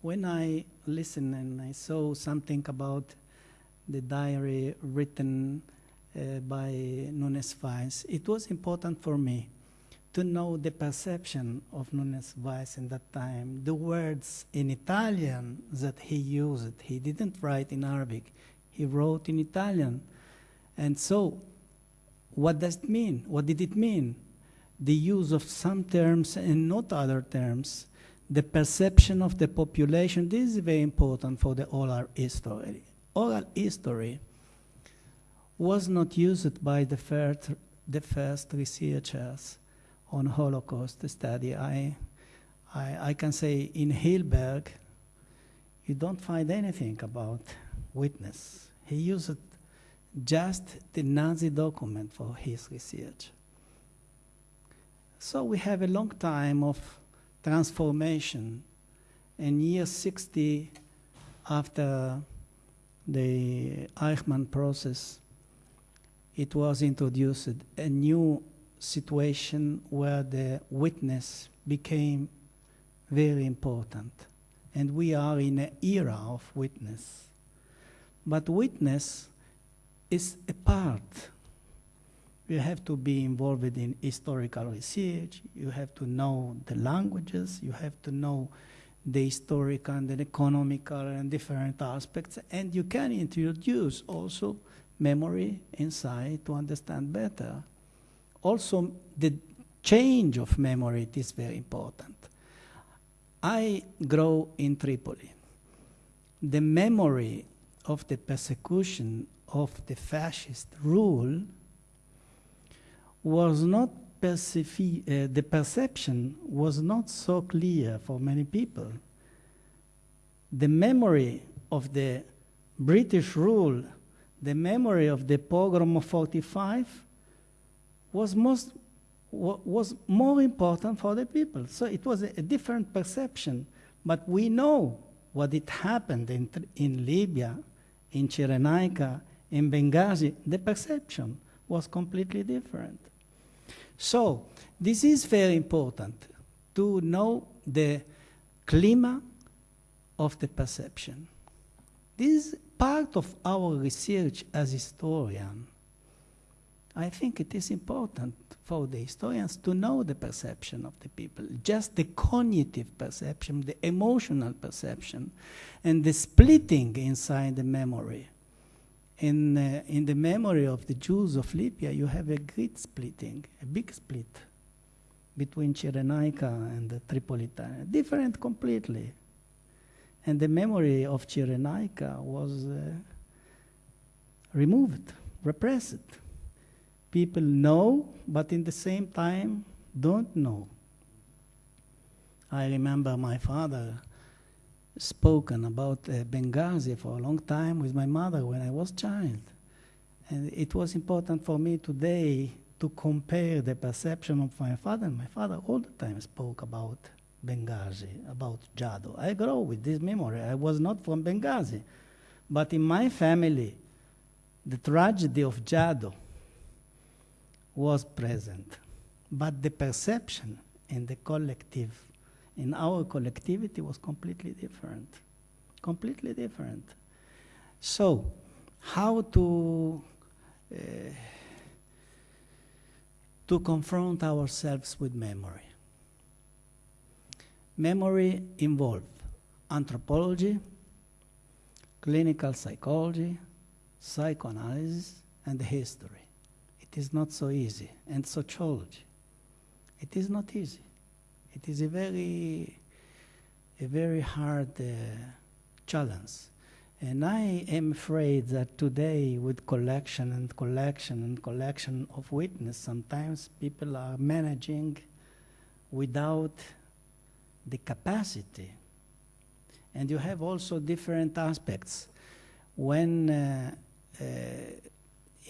when I listened and I saw something about the diary written uh, by Nunes Weiss, it was important for me to know the perception of Nunes Weiss in that time, the words in Italian that he used. He didn't write in Arabic, he wrote in Italian. And so, what does it mean? What did it mean? The use of some terms and not other terms the perception of the population, this is very important for the oral history. Oral history was not used by the first, the first researchers on Holocaust study. I, I, I can say in Hilberg, you don't find anything about witness. He used just the Nazi document for his research. So we have a long time of transformation. In year 60, after the Eichmann process, it was introduced a new situation where the witness became very important. And we are in an era of witness. But witness is a part you have to be involved in historical research, you have to know the languages, you have to know the historical and the economical and different aspects, and you can introduce also memory inside to understand better. Also, the change of memory is very important. I grow in Tripoli. The memory of the persecution of the fascist rule was not uh, the perception was not so clear for many people. The memory of the British rule, the memory of the pogrom of 45 was most was more important for the people. So it was a, a different perception. But we know what it happened in, in Libya, in Cyrenaica, in Benghazi. The perception was completely different. So, this is very important to know the clima of the perception. This is part of our research as historian. I think it is important for the historians to know the perception of the people, just the cognitive perception, the emotional perception, and the splitting inside the memory. In, uh, in the memory of the Jews of Libya, you have a great splitting, a big split between Cyrenaica and the Tripolitania, different completely. And the memory of Cyrenaica was uh, removed, repressed. People know, but in the same time don't know. I remember my father spoken about uh, Benghazi for a long time with my mother when I was child. And it was important for me today to compare the perception of my father. My father all the time spoke about Benghazi, about Jado. I grew with this memory. I was not from Benghazi. But in my family, the tragedy of Jado was present. But the perception in the collective, in our collectivity, was completely different. Completely different. So, how to uh, to confront ourselves with memory? Memory involves anthropology, clinical psychology, psychoanalysis, and history. It is not so easy. And sociology. It is not easy. It is a very, a very hard uh, challenge. And I am afraid that today, with collection and collection and collection of witness, sometimes people are managing without the capacity. And you have also different aspects. When uh, uh,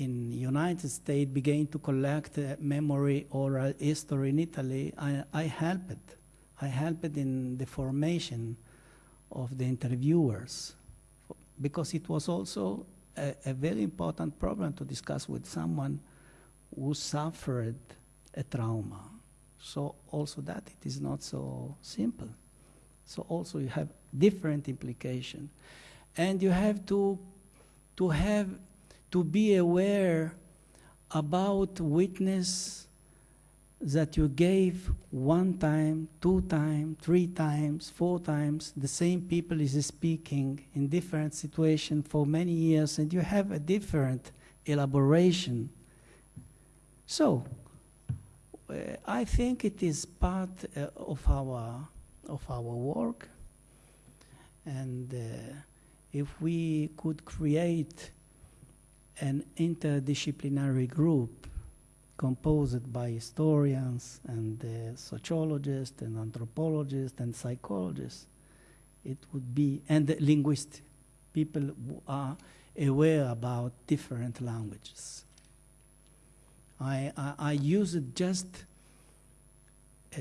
in United States began to collect uh, memory oral history in Italy, I, I helped. I helped in the formation of the interviewers because it was also a, a very important problem to discuss with someone who suffered a trauma. So also that it is not so simple. So also you have different implication. And you have to, to have, to be aware about witness that you gave one time, two times, three times, four times, the same people is speaking in different situation for many years, and you have a different elaboration. So, uh, I think it is part uh, of our of our work, and uh, if we could create an interdisciplinary group composed by historians and uh, sociologists and anthropologists and psychologists, it would be and linguists, people who are aware about different languages. I, I, I use it just uh,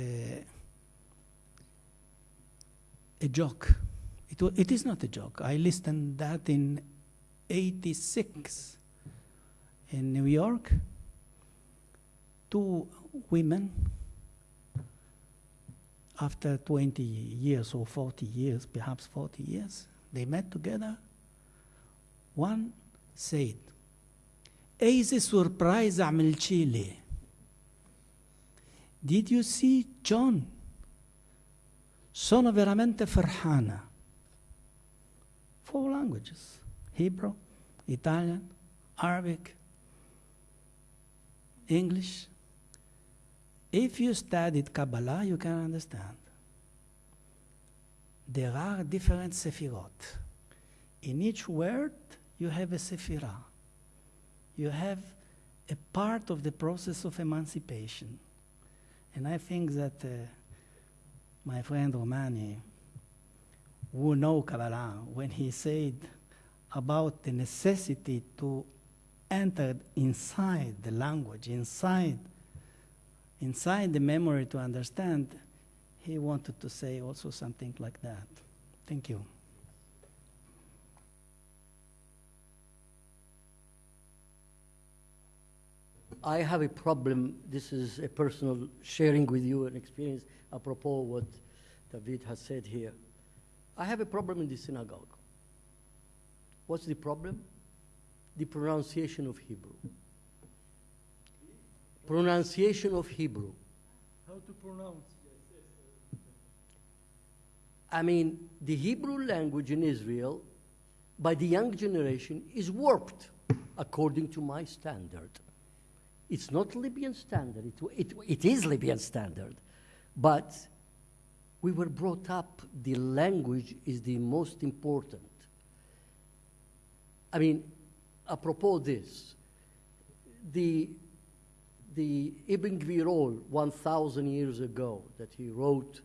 a joke. It, it is not a joke. I listened that in 86 in New York. Two women, after 20 years or 40 years, perhaps 40 years, they met together. One said, Easy surprise عملتي لي. Did you see John? Sono veramente farhana. Four languages Hebrew, Italian, Arabic, English. If you studied Kabbalah, you can understand. There are different sefirot. In each word, you have a sephirah. You have a part of the process of emancipation. And I think that uh, my friend Roumani, who know Kabbalah, when he said about the necessity to enter inside the language, inside, inside the memory to understand, he wanted to say also something like that. Thank you. I have a problem. This is a personal sharing with you an experience apropos what David has said here. I have a problem in the synagogue. What's the problem? The pronunciation of Hebrew. Pronunciation of Hebrew. How to pronounce? I mean, the Hebrew language in Israel, by the young generation, is warped according to my standard. It's not Libyan standard, it, it, it is Libyan standard. But we were brought up, the language is the most important. I mean, apropos this, the, the Ibn Gvirol, 1,000 years ago, that he wrote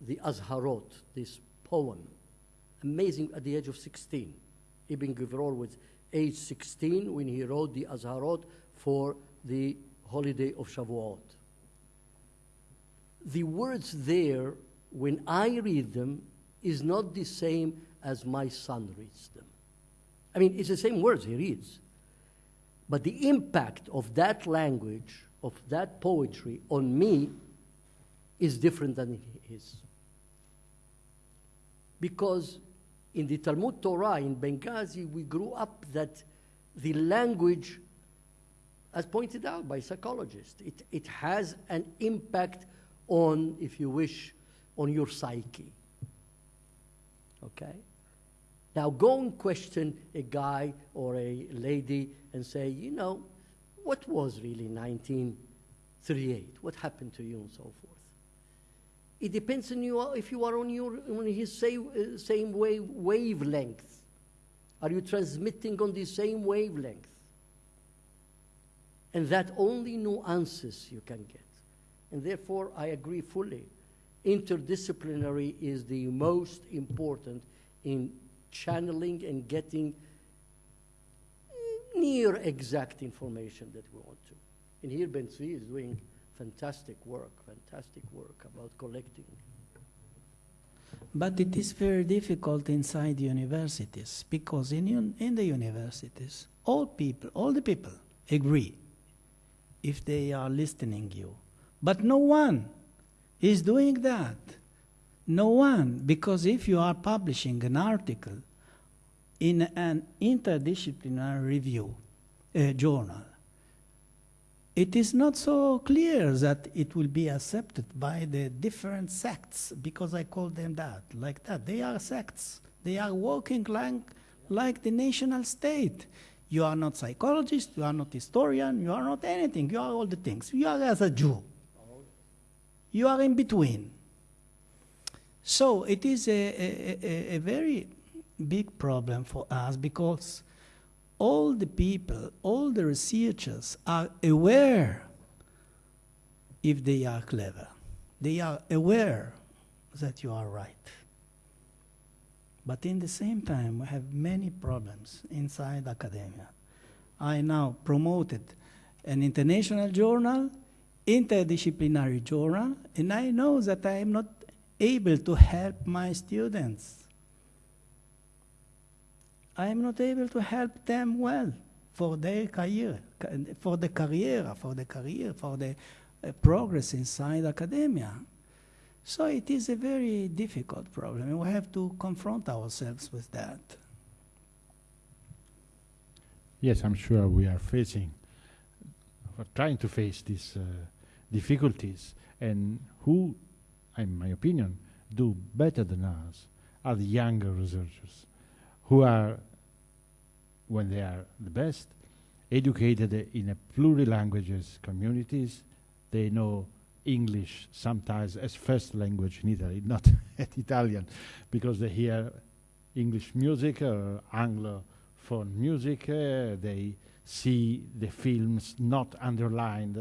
the Azharot, this poem, amazing at the age of 16. Ibn Gvirol was age 16 when he wrote the Azharot for the holiday of Shavuot. The words there, when I read them, is not the same as my son reads them. I mean, it's the same words he reads. But the impact of that language, of that poetry on me, is different than his. Because in the Talmud Torah in Benghazi, we grew up that the language, as pointed out by psychologists, it, it has an impact on, if you wish, on your psyche. Okay? Now go and question a guy or a lady and say, you know, what was really 1938? What happened to you and so forth? It depends on you if you are on your on his same, uh, same wave, wavelength. Are you transmitting on the same wavelength? And that only nuances you can get. And therefore, I agree fully. Interdisciplinary is the most important in channeling and getting near exact information that we want to. And here Ben Zvi is doing fantastic work, fantastic work about collecting. But it is very difficult inside universities because in, un- in the universities, all people, all the people agree if they are listening you. But no one is doing that. No one, because if you are publishing an article in an interdisciplinary review uh, journal, it is not so clear that it will be accepted by the different sects, because I call them that, like that. They are sects. They are working like, like the national state. You are not psychologist, you are not historian, you are not anything. You are all the things. You are as a Jew. You are in between. So it is a, a, a, a very big problem for us because all the people, all the researchers are aware if they are clever. They are aware that you are right. But in the same time, we have many problems inside academia. I now promoted an international journal, interdisciplinary journal, and I know that I am not able to help my students. I am not able to help them well for their career, for the career, for the career, for the uh, progress inside academia. So it is a very difficult problem, and we have to confront ourselves with that. Yes, I'm sure we are facing, we're trying to face these uh, difficulties, and who, in my opinion, do better than us are the younger researchers who are, when they are the best, educated in a plural languages communities. They know English sometimes as first language in Italy, not Italian, because they hear English music or Anglophone music. Uh, they see the films not underlined,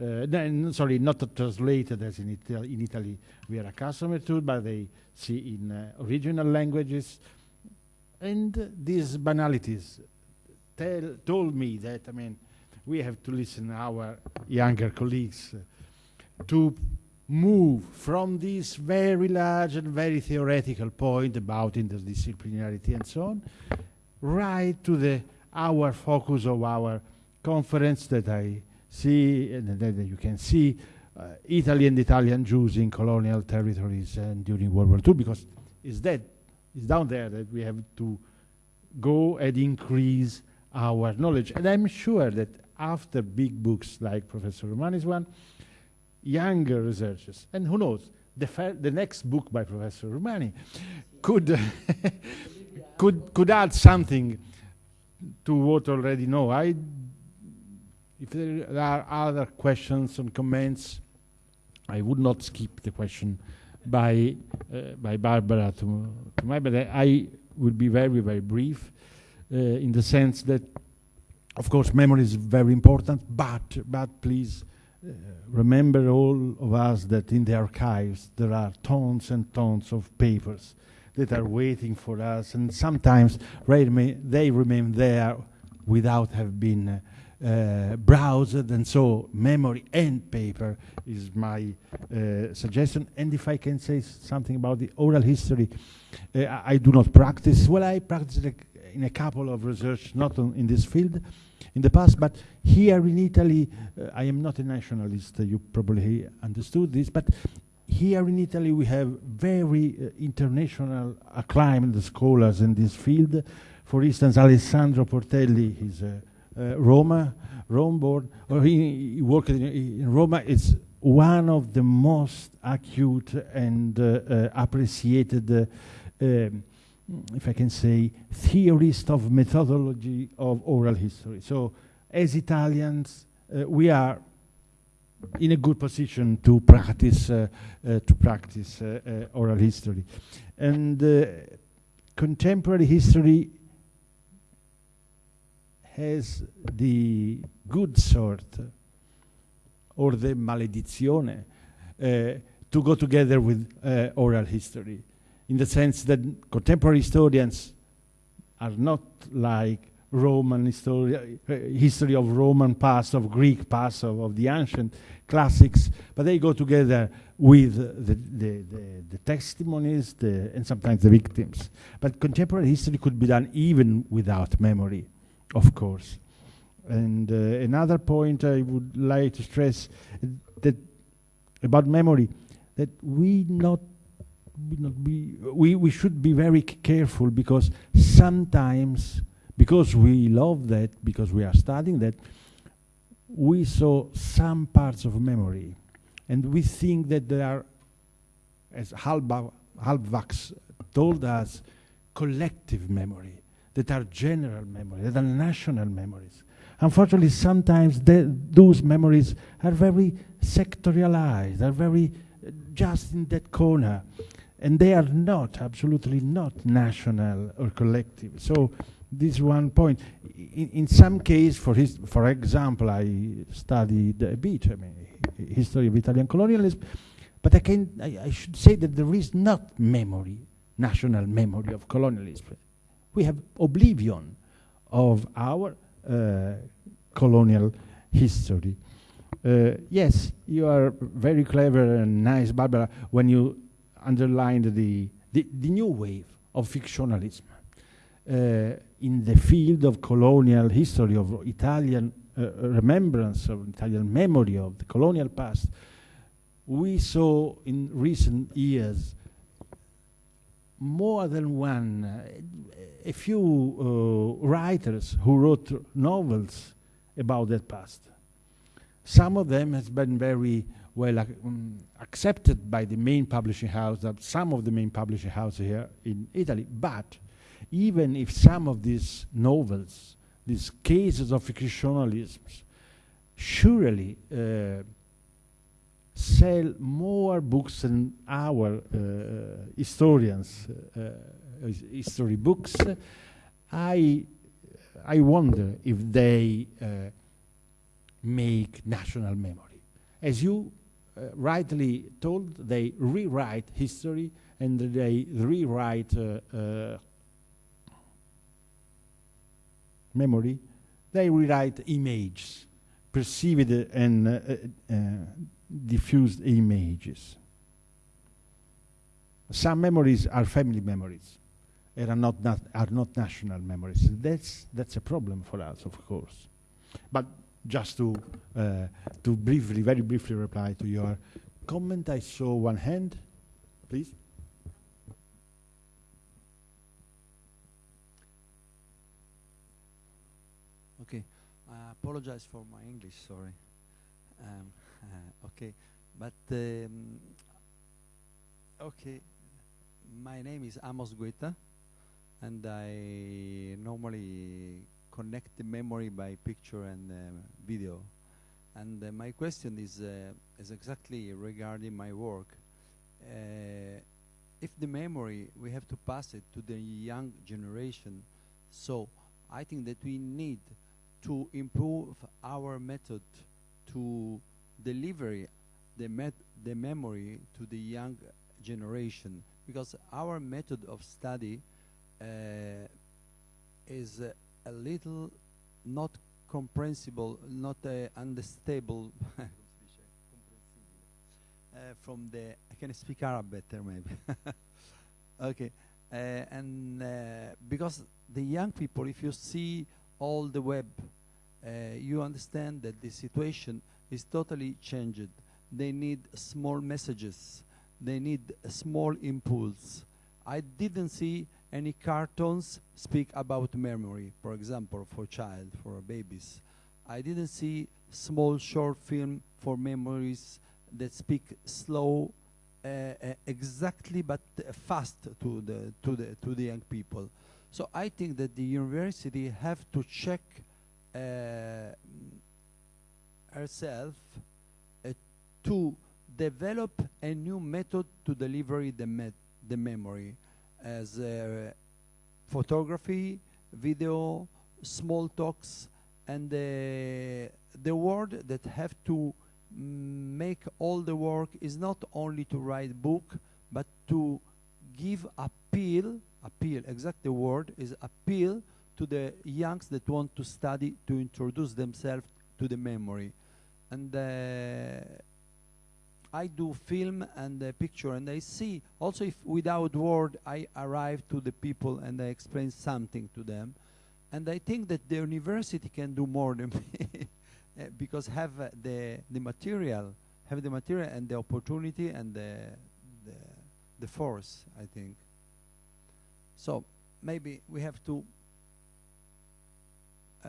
uh, sorry, not translated as in, Ita in Italy we are accustomed to, but they see in uh, original languages. And these banalities tell, told me that, I mean, we have to listen our younger colleagues uh, to move from this very large and very theoretical point about interdisciplinarity and so on, right to the our focus of our conference that I see and that you can see uh, Italy and Italian Jews in colonial territories and during World War II because it's that it's down there that we have to go and increase our knowledge. And I'm sure that after big books like Professor Roumani's one, younger researchers, and who knows, the, the next book by Professor Romani could, could, could add something to what already know. I, if there are other questions and comments, I would not skip the question by, uh, by Barbara to, to my, but I, will be very, very brief uh, in the sense that, of course, memory is very important, but, but please uh, remember all of us that in the archives there are tons and tons of papers that are waiting for us, and sometimes they remain there without have been uh, browsed, and so memory and paper is my uh, suggestion. And if I can say something about the oral history, uh, I, do not practice. Well, I practice in a couple of research, not in this field, in the past, but here in Italy, uh, I am not a nationalist, uh, you probably understood this, but here in Italy we have very uh, international acclaimed scholars in this field. For instance, Alessandro Portelli, he's a Roma, Rome born, or he, he worked in, in, Roma. It's one of the most acute and uh, uh, appreciated, um, if I can say, theorist of methodology of oral history. So, as Italians, we are in a good position to practice uh, uh, to practice uh, oral history, and contemporary history has the good sort or the maledizione uh, to go together with uh, oral history in the sense that contemporary historians are not like Roman history, uh, history of Roman past, of Greek past, of, of, the ancient classics, but they go together with the, the, the, the testimonies and sometimes the victims. But contemporary history could be done even without memory of course. And uh, another point I would like to stress that about memory, that we not, not be we, we should be very careful because sometimes because we love that, because we are studying that, we saw some parts of memory, and we think that there are, as Halbwachs told us, collective memory that are general memories, that are national memories. Unfortunately, sometimes those memories are very sectorialized, are very uh, just in that corner, and they are not, absolutely not national or collective. So this one point. In, in some case, for, his, for example, I studied a bit, I mean, history of Italian colonialism, but I, can, I, I should say that there is not memory, national memory of colonialism we have oblivion of our uh, colonial history. Uh, yes, you are very clever and nice, Barbara, when you underlined the, the, the new wave of fictionalism uh, in the field of colonial history, of Italian uh, remembrance, of Italian memory of the colonial past. We saw in recent years more than one, a few uh, writers who wrote novels about that past. Some of them has been very well um, accepted by the main publishing house, uh, some of the main publishing houses here in Italy. But even if some of these novels, these cases of fictionalism, surely uh, sell more books than our uh, historians, uh, history books, I, I wonder if they uh, make national memory. As you uh, rightly told, they rewrite history and they rewrite uh, uh, memory. They rewrite images, perceived and diffused images. Some memories are family memories, and are not, are not national memories. That's, that's a problem for us, of course. But just to, uh, to briefly, very briefly reply to your comment, I saw one hand, please. Okay, I apologize for my English. Sorry. Um, okay, but um, okay, my name is Amos Guetta, and I normally connect the memory by picture and um, video. And uh, my question is uh, is exactly regarding my work. Uh, if the memory we have to pass it to the young generation, so I think that we need to improve our method to deliver the, met the memory to the young generation. Because our method of study uh, is a little not comprehensible, not uh, understandable uh, from the I can speak Arab better maybe. okay, uh, and uh, because the young people, if you see all the web, you understand that the situation is totally changed. They need small messages. They need a small impulse. I didn't see any cartoons speak about memory, for example, for child, for babies. I didn't see small short film for memories that speak slow, uh, uh, exactly but uh, fast to the to the to the young people. So I think that the university have to check uh, herself uh, to develop a new method to deliver the, the memory as uh, photography, video, small talks, and uh, the word that have to make all the work is not only to write book, but to give appeal, appeal, exact the word is appeal to the youngs that want to study to introduce themselves to the memory. And uh, I do film and uh, picture and I see also if without word I arrive to the people and I explain something to them. And I think that the university can do more than me uh, because have uh, the the material, have the material and the opportunity and the the, the force. I think. So maybe we have to uh,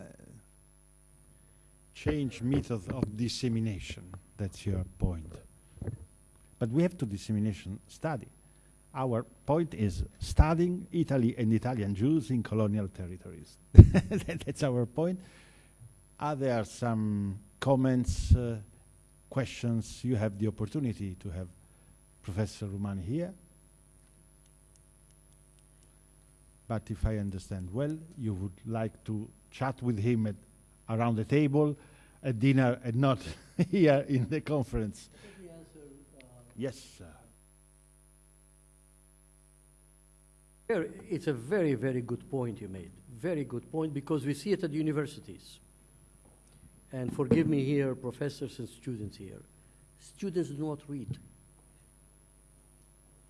change method of dissemination. That's your point. But we have to dissemination study. Our point is studying Italy and Italian Jews in colonial territories. That's our point. Are there some comments, uh, questions? You have the opportunity to have Professor Roumani here. But if I understand well, you would like to chat with him at, around the table at dinner and uh, not here in the conference. Yes, sir. It's a very, very good point you made. Very good point because we see it at universities. And forgive me here, professors and students here. Students do not read.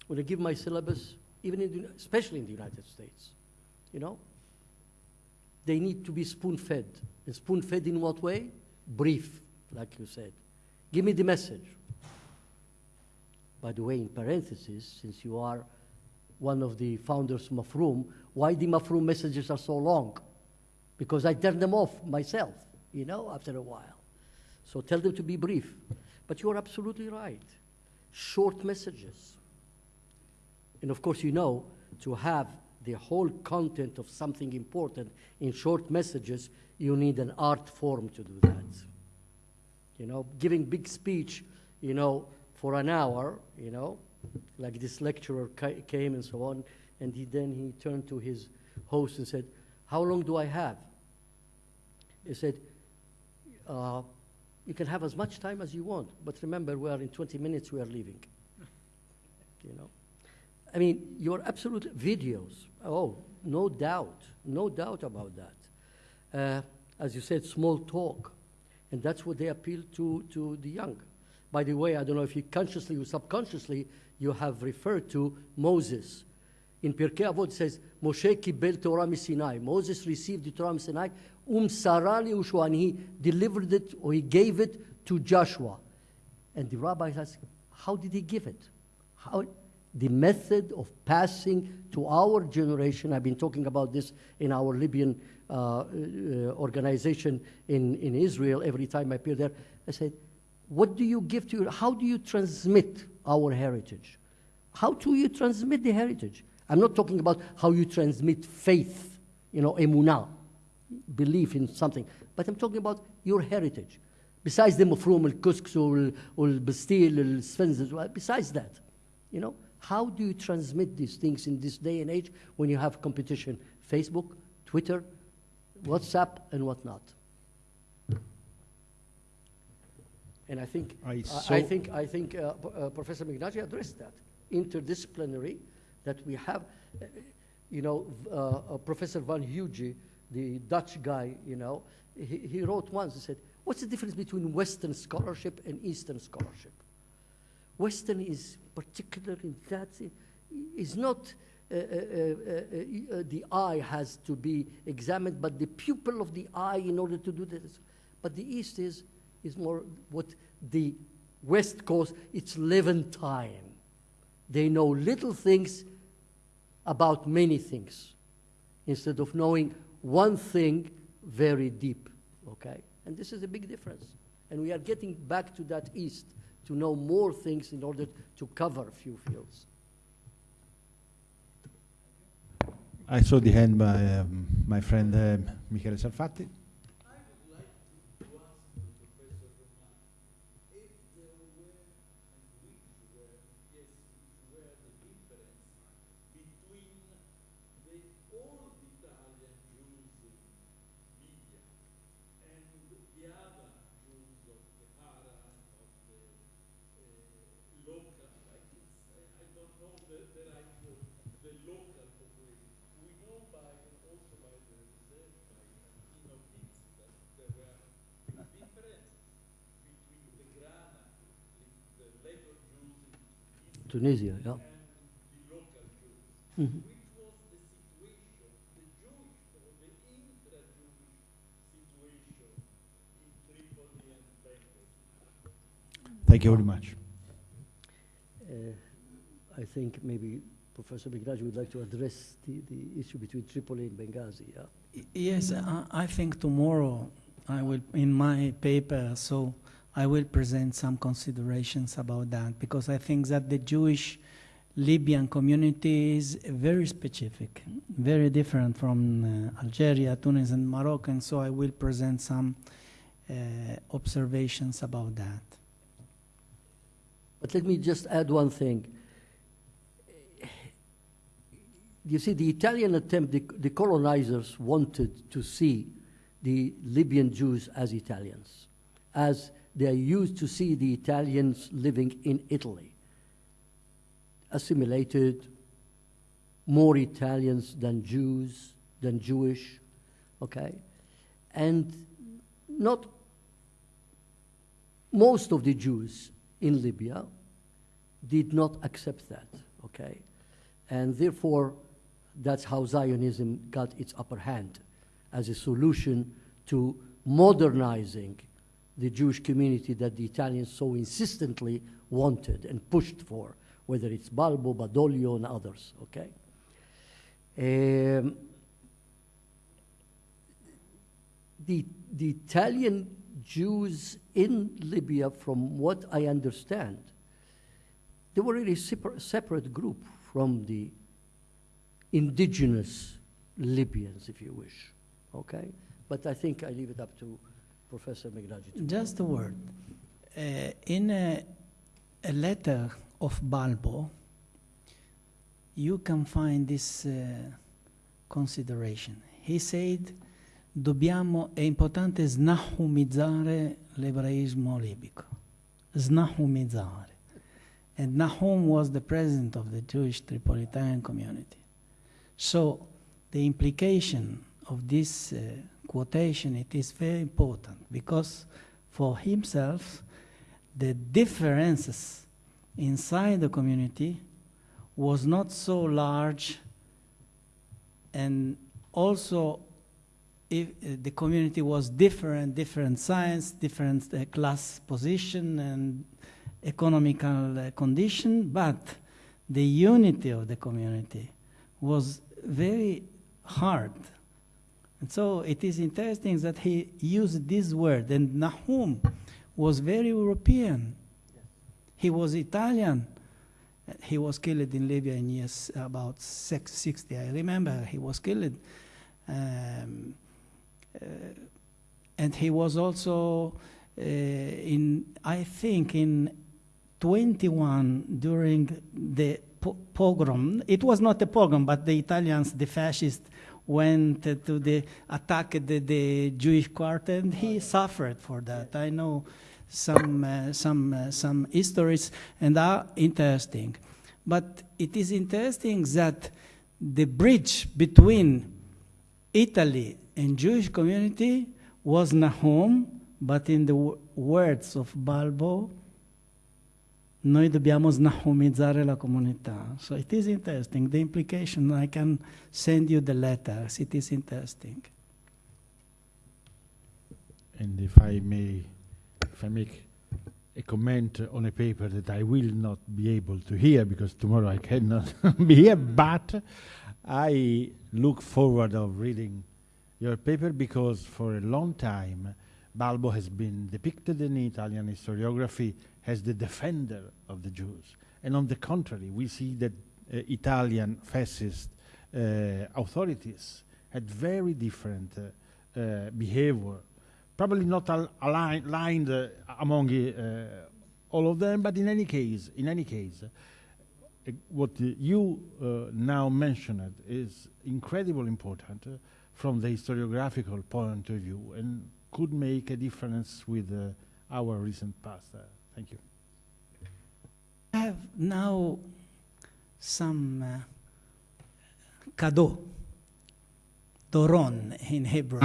When I give my syllabus, even in the, especially in the United States, you know, they need to be spoon fed. And spoon fed in what way? Brief, like you said. Give me the message. By the way, in parentheses, since you are one of the founders of Mafroom, why the Mafroom messages are so long? Because I turn them off myself, you know, after a while. So tell them to be brief. But you are absolutely right. Short messages. And of course, you know, to have the whole content of something important in short messages, you need an art form to do that. You know, giving big speech, you know, for an hour, you know, like this lecturer ca- came and so on, and he, then he turned to his host and said, How long do I have? He said, uh, You can have as much time as you want, but remember, we are in 20 minutes, we are leaving. you know? I mean, your absolute videos, oh, no doubt, no doubt about that. Uh, as you said, small talk, and that's what they appeal to, to the young. By the way, I don't know if you consciously or subconsciously you have referred to Moses. In Pirkei Avot says, Moshe kibel Torah Sinai. Moses received the Torah Sinai, um sarali ushua, and he delivered it or he gave it to Joshua. And the rabbi asked, how did he give it? How, the method of passing to our generation, I've been talking about this in our Libyan Uh, uh, organization in, in Israel every time I appear there. I said, what do you give to your, how do you transmit our heritage? How do you transmit the heritage? I'm not talking about how you transmit faith, you know, emunah, belief in something, but I'm talking about your heritage. Besides the mafrum, al-kusks, al-bastil, al-sfenz, besides that, you know, how do you transmit these things in this day and age when you have competition? Facebook, Twitter, WhatsApp, and whatnot. And I think, I I, I think, I think uh, uh, Professor Meghnagi addressed that. Interdisciplinary, that we have, uh, you know, uh, uh, Professor Van Huge, the Dutch guy, you know, he, he wrote once, he said, what's the difference between Western scholarship and Eastern scholarship? Western is particular in that is not uh, uh, uh, the eye has to be examined, but the pupil of the eye in order to do this. But the East is, is more what the West calls its Levantine. They know little things about many things instead of knowing one thing very deep. Okay? And this is a big difference. And we are getting back to that East to know more things in order to cover few fields. I saw the hand by um, my friend um, Michele Sarfatti. Tunisia, yeah. Mhm. Thank you very much. Uh, I think maybe Professor Meghnagi would like to address the, the issue between Tripoli and Benghazi, yeah? Yes, I, I think tomorrow I will, in my paper, so I will present some considerations about that because I think that the Jewish Libyan community is very specific, very different from uh, Algeria, Tunis, and Morocco, and so I will present some uh, observations about that. But let me just add one thing. You see, the Italian attempt, the, the colonizers wanted to see the Libyan Jews as Italians, as they are used to see the Italians living in Italy. Assimilated, more Italians than Jews, than Jewish, okay? And not most of the Jews in Libya did not accept that, okay? And therefore, that's how Zionism got its upper hand as a solution to modernizing the Jewish community that the Italians so insistently wanted and pushed for, whether it's Balbo, Badoglio, and others, okay? Um, the, the Italian Jews in Libya, from what I understand, they were really a separ- separate group from the indigenous Libyans, if you wish. Okay? But I think I leave it up to Professor Meghnagi. Just a word. Uh, in a, a letter of Balbo, you can find this uh, consideration. He said, dobbiamo, è importante snahumizzare l'ebraismo libico. Snahumizzare. And Nahum was the president of the Jewish Tripolitan community. So the implication of this uh, quotation, it is very important because for himself, the differences inside the community was not so large and also if uh, the community was different, different science, different uh, class position and economical uh, condition, but the unity of the community was very hard. And so it is interesting that he used this word, and Nahum was very European. He was Italian. He was killed in Libya in years about six, 60. I remember he was killed. Um, uh, and he was also uh, in, I think, in 21 during the po- pogrom. It was not a pogrom, but the Italians, the fascists, went to the attack the, the Jewish quarter, and he suffered for that. I know some uh, some uh, some histories and are interesting, but it is interesting that the bridge between Italy and Jewish community was Nahum, but in the w- words of Balbo, noi dobbiamo snahumizzare la comunità. So it is interesting. The implication, I can send you the letters. It is interesting. And if I may, if I make a comment on a paper that I will not be able to hear because tomorrow I cannot be here, but I look forward of reading your paper because for a long time Balbo has been depicted in Italian historiography as the defender of the Jews. And on the contrary, we see that uh, Italian fascist uh, authorities had very different uh, uh, behavior probably not al- align- aligned uh, among all of them, but in any case, in any case, what you now mentioned is incredibly important from the historiographical point of view and could make a difference with our recent past. Thank you. I have now some uh, doron in Hebrew.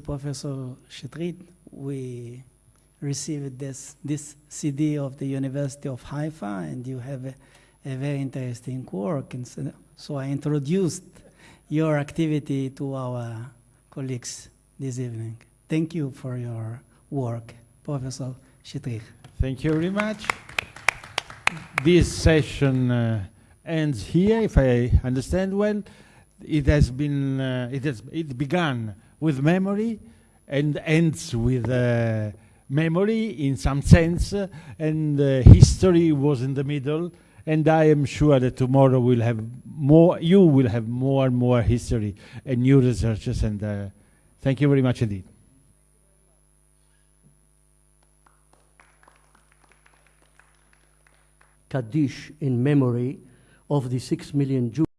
Professor Shetrit, we received this, this CD of the University of Haifa, and you have a, a very interesting work. And so, so I introduced your activity to our colleagues this evening. Thank you for your work, Professor Shetrit. Thank you very much. This session uh, ends here, if I understand well. It has been, uh, it has, it began with memory and ends with uh, memory in some sense, uh, and uh, history was in the middle. And I am sure that tomorrow we'll have more, you will have more and more history and new researches. And uh, thank you very much indeed. Kaddish in memory of the six million Jews.